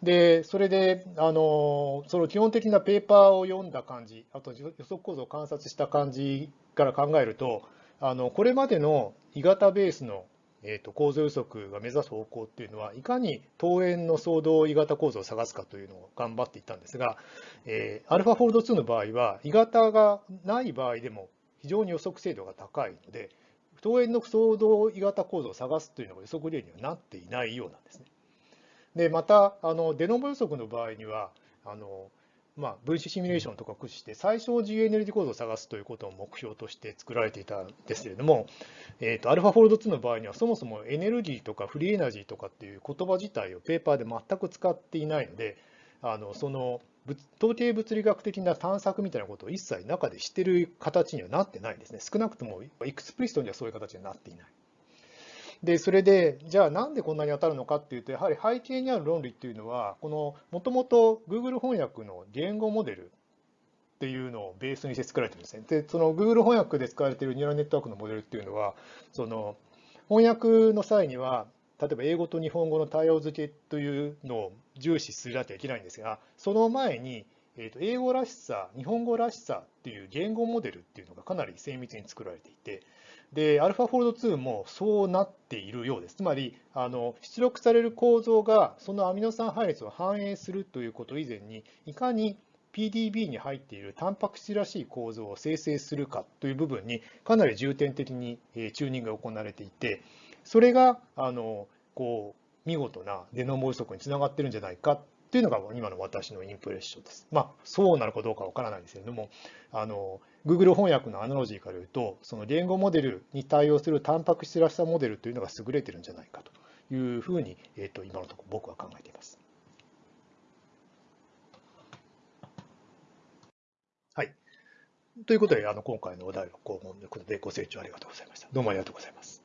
で、それで、あのその基本的なペーパーを読んだ感じ、あと予測構造を観察した感じから考えると、あのこれまでの鋳型ベースのえーと、構造予測が目指す方向っていうのは、いかに桃園の総動鋳型構造を探すかというのを頑張っていったんですが、えー、アルファフォールド2の場合は、鋳型がない場合でも非常に予測精度が高いので、桃園の総動鋳型構造を探すというのが予測例にはなっていないようなんですね。で、また、あの de novo 予測の場合には、あのまあ、分子シミュレーションとか駆使して最小自由エネルギー構造を探すということを目標として作られていたんですけれども、えーと、 AlphaFold2の場合にはそもそもエネルギーとか free energy とかっていう言葉自体をペーパーで全く使っていないので、あのその統計物理学的な探索みたいなことを一切中でしてる形にはなってないんですね。少なくとも explicit にはそういう形にはなっていない。で、それで、じゃあなんでこんなに当たるのかっていうと、やはり背景にある論理っていうのは、この、もともと Google 翻訳の言語モデルっていうのをベースにして作られてるんですね。で、その Google 翻訳で使われているニューラルネットワークのモデルっていうのは、その翻訳の際には、例えば英語と日本語の対応付けというのを重視するなきゃいけないんですが、その前に、えー、と英語らしさ、日本語らしさっていう言語モデルっていうのがかなり精密に作られていて、で、アルファフォールド2もそうなっているようです。つまり、あの出力される構造がそのアミノ酸配列を反映するということ以前に、いかに PDB に入っているタンパク質らしい構造を生成するかという部分にかなり重点的にチューニングが行われていて、それがあのこう見事なデノモ予測につながってるんじゃないかっていうのが今の私のインプレッションです。まあ、そうなのかどうかわからないですけれども、あの Google 翻訳のアナロジーから言うと、その言語モデルに対応するタンパク質らしさモデルというのが優れてるんじゃないかというふうに、えー、と今のところ僕は考えています。はい。ということで、あの今回のお題はこういうことでご清聴ありがとうございました。どうもありがとうございます。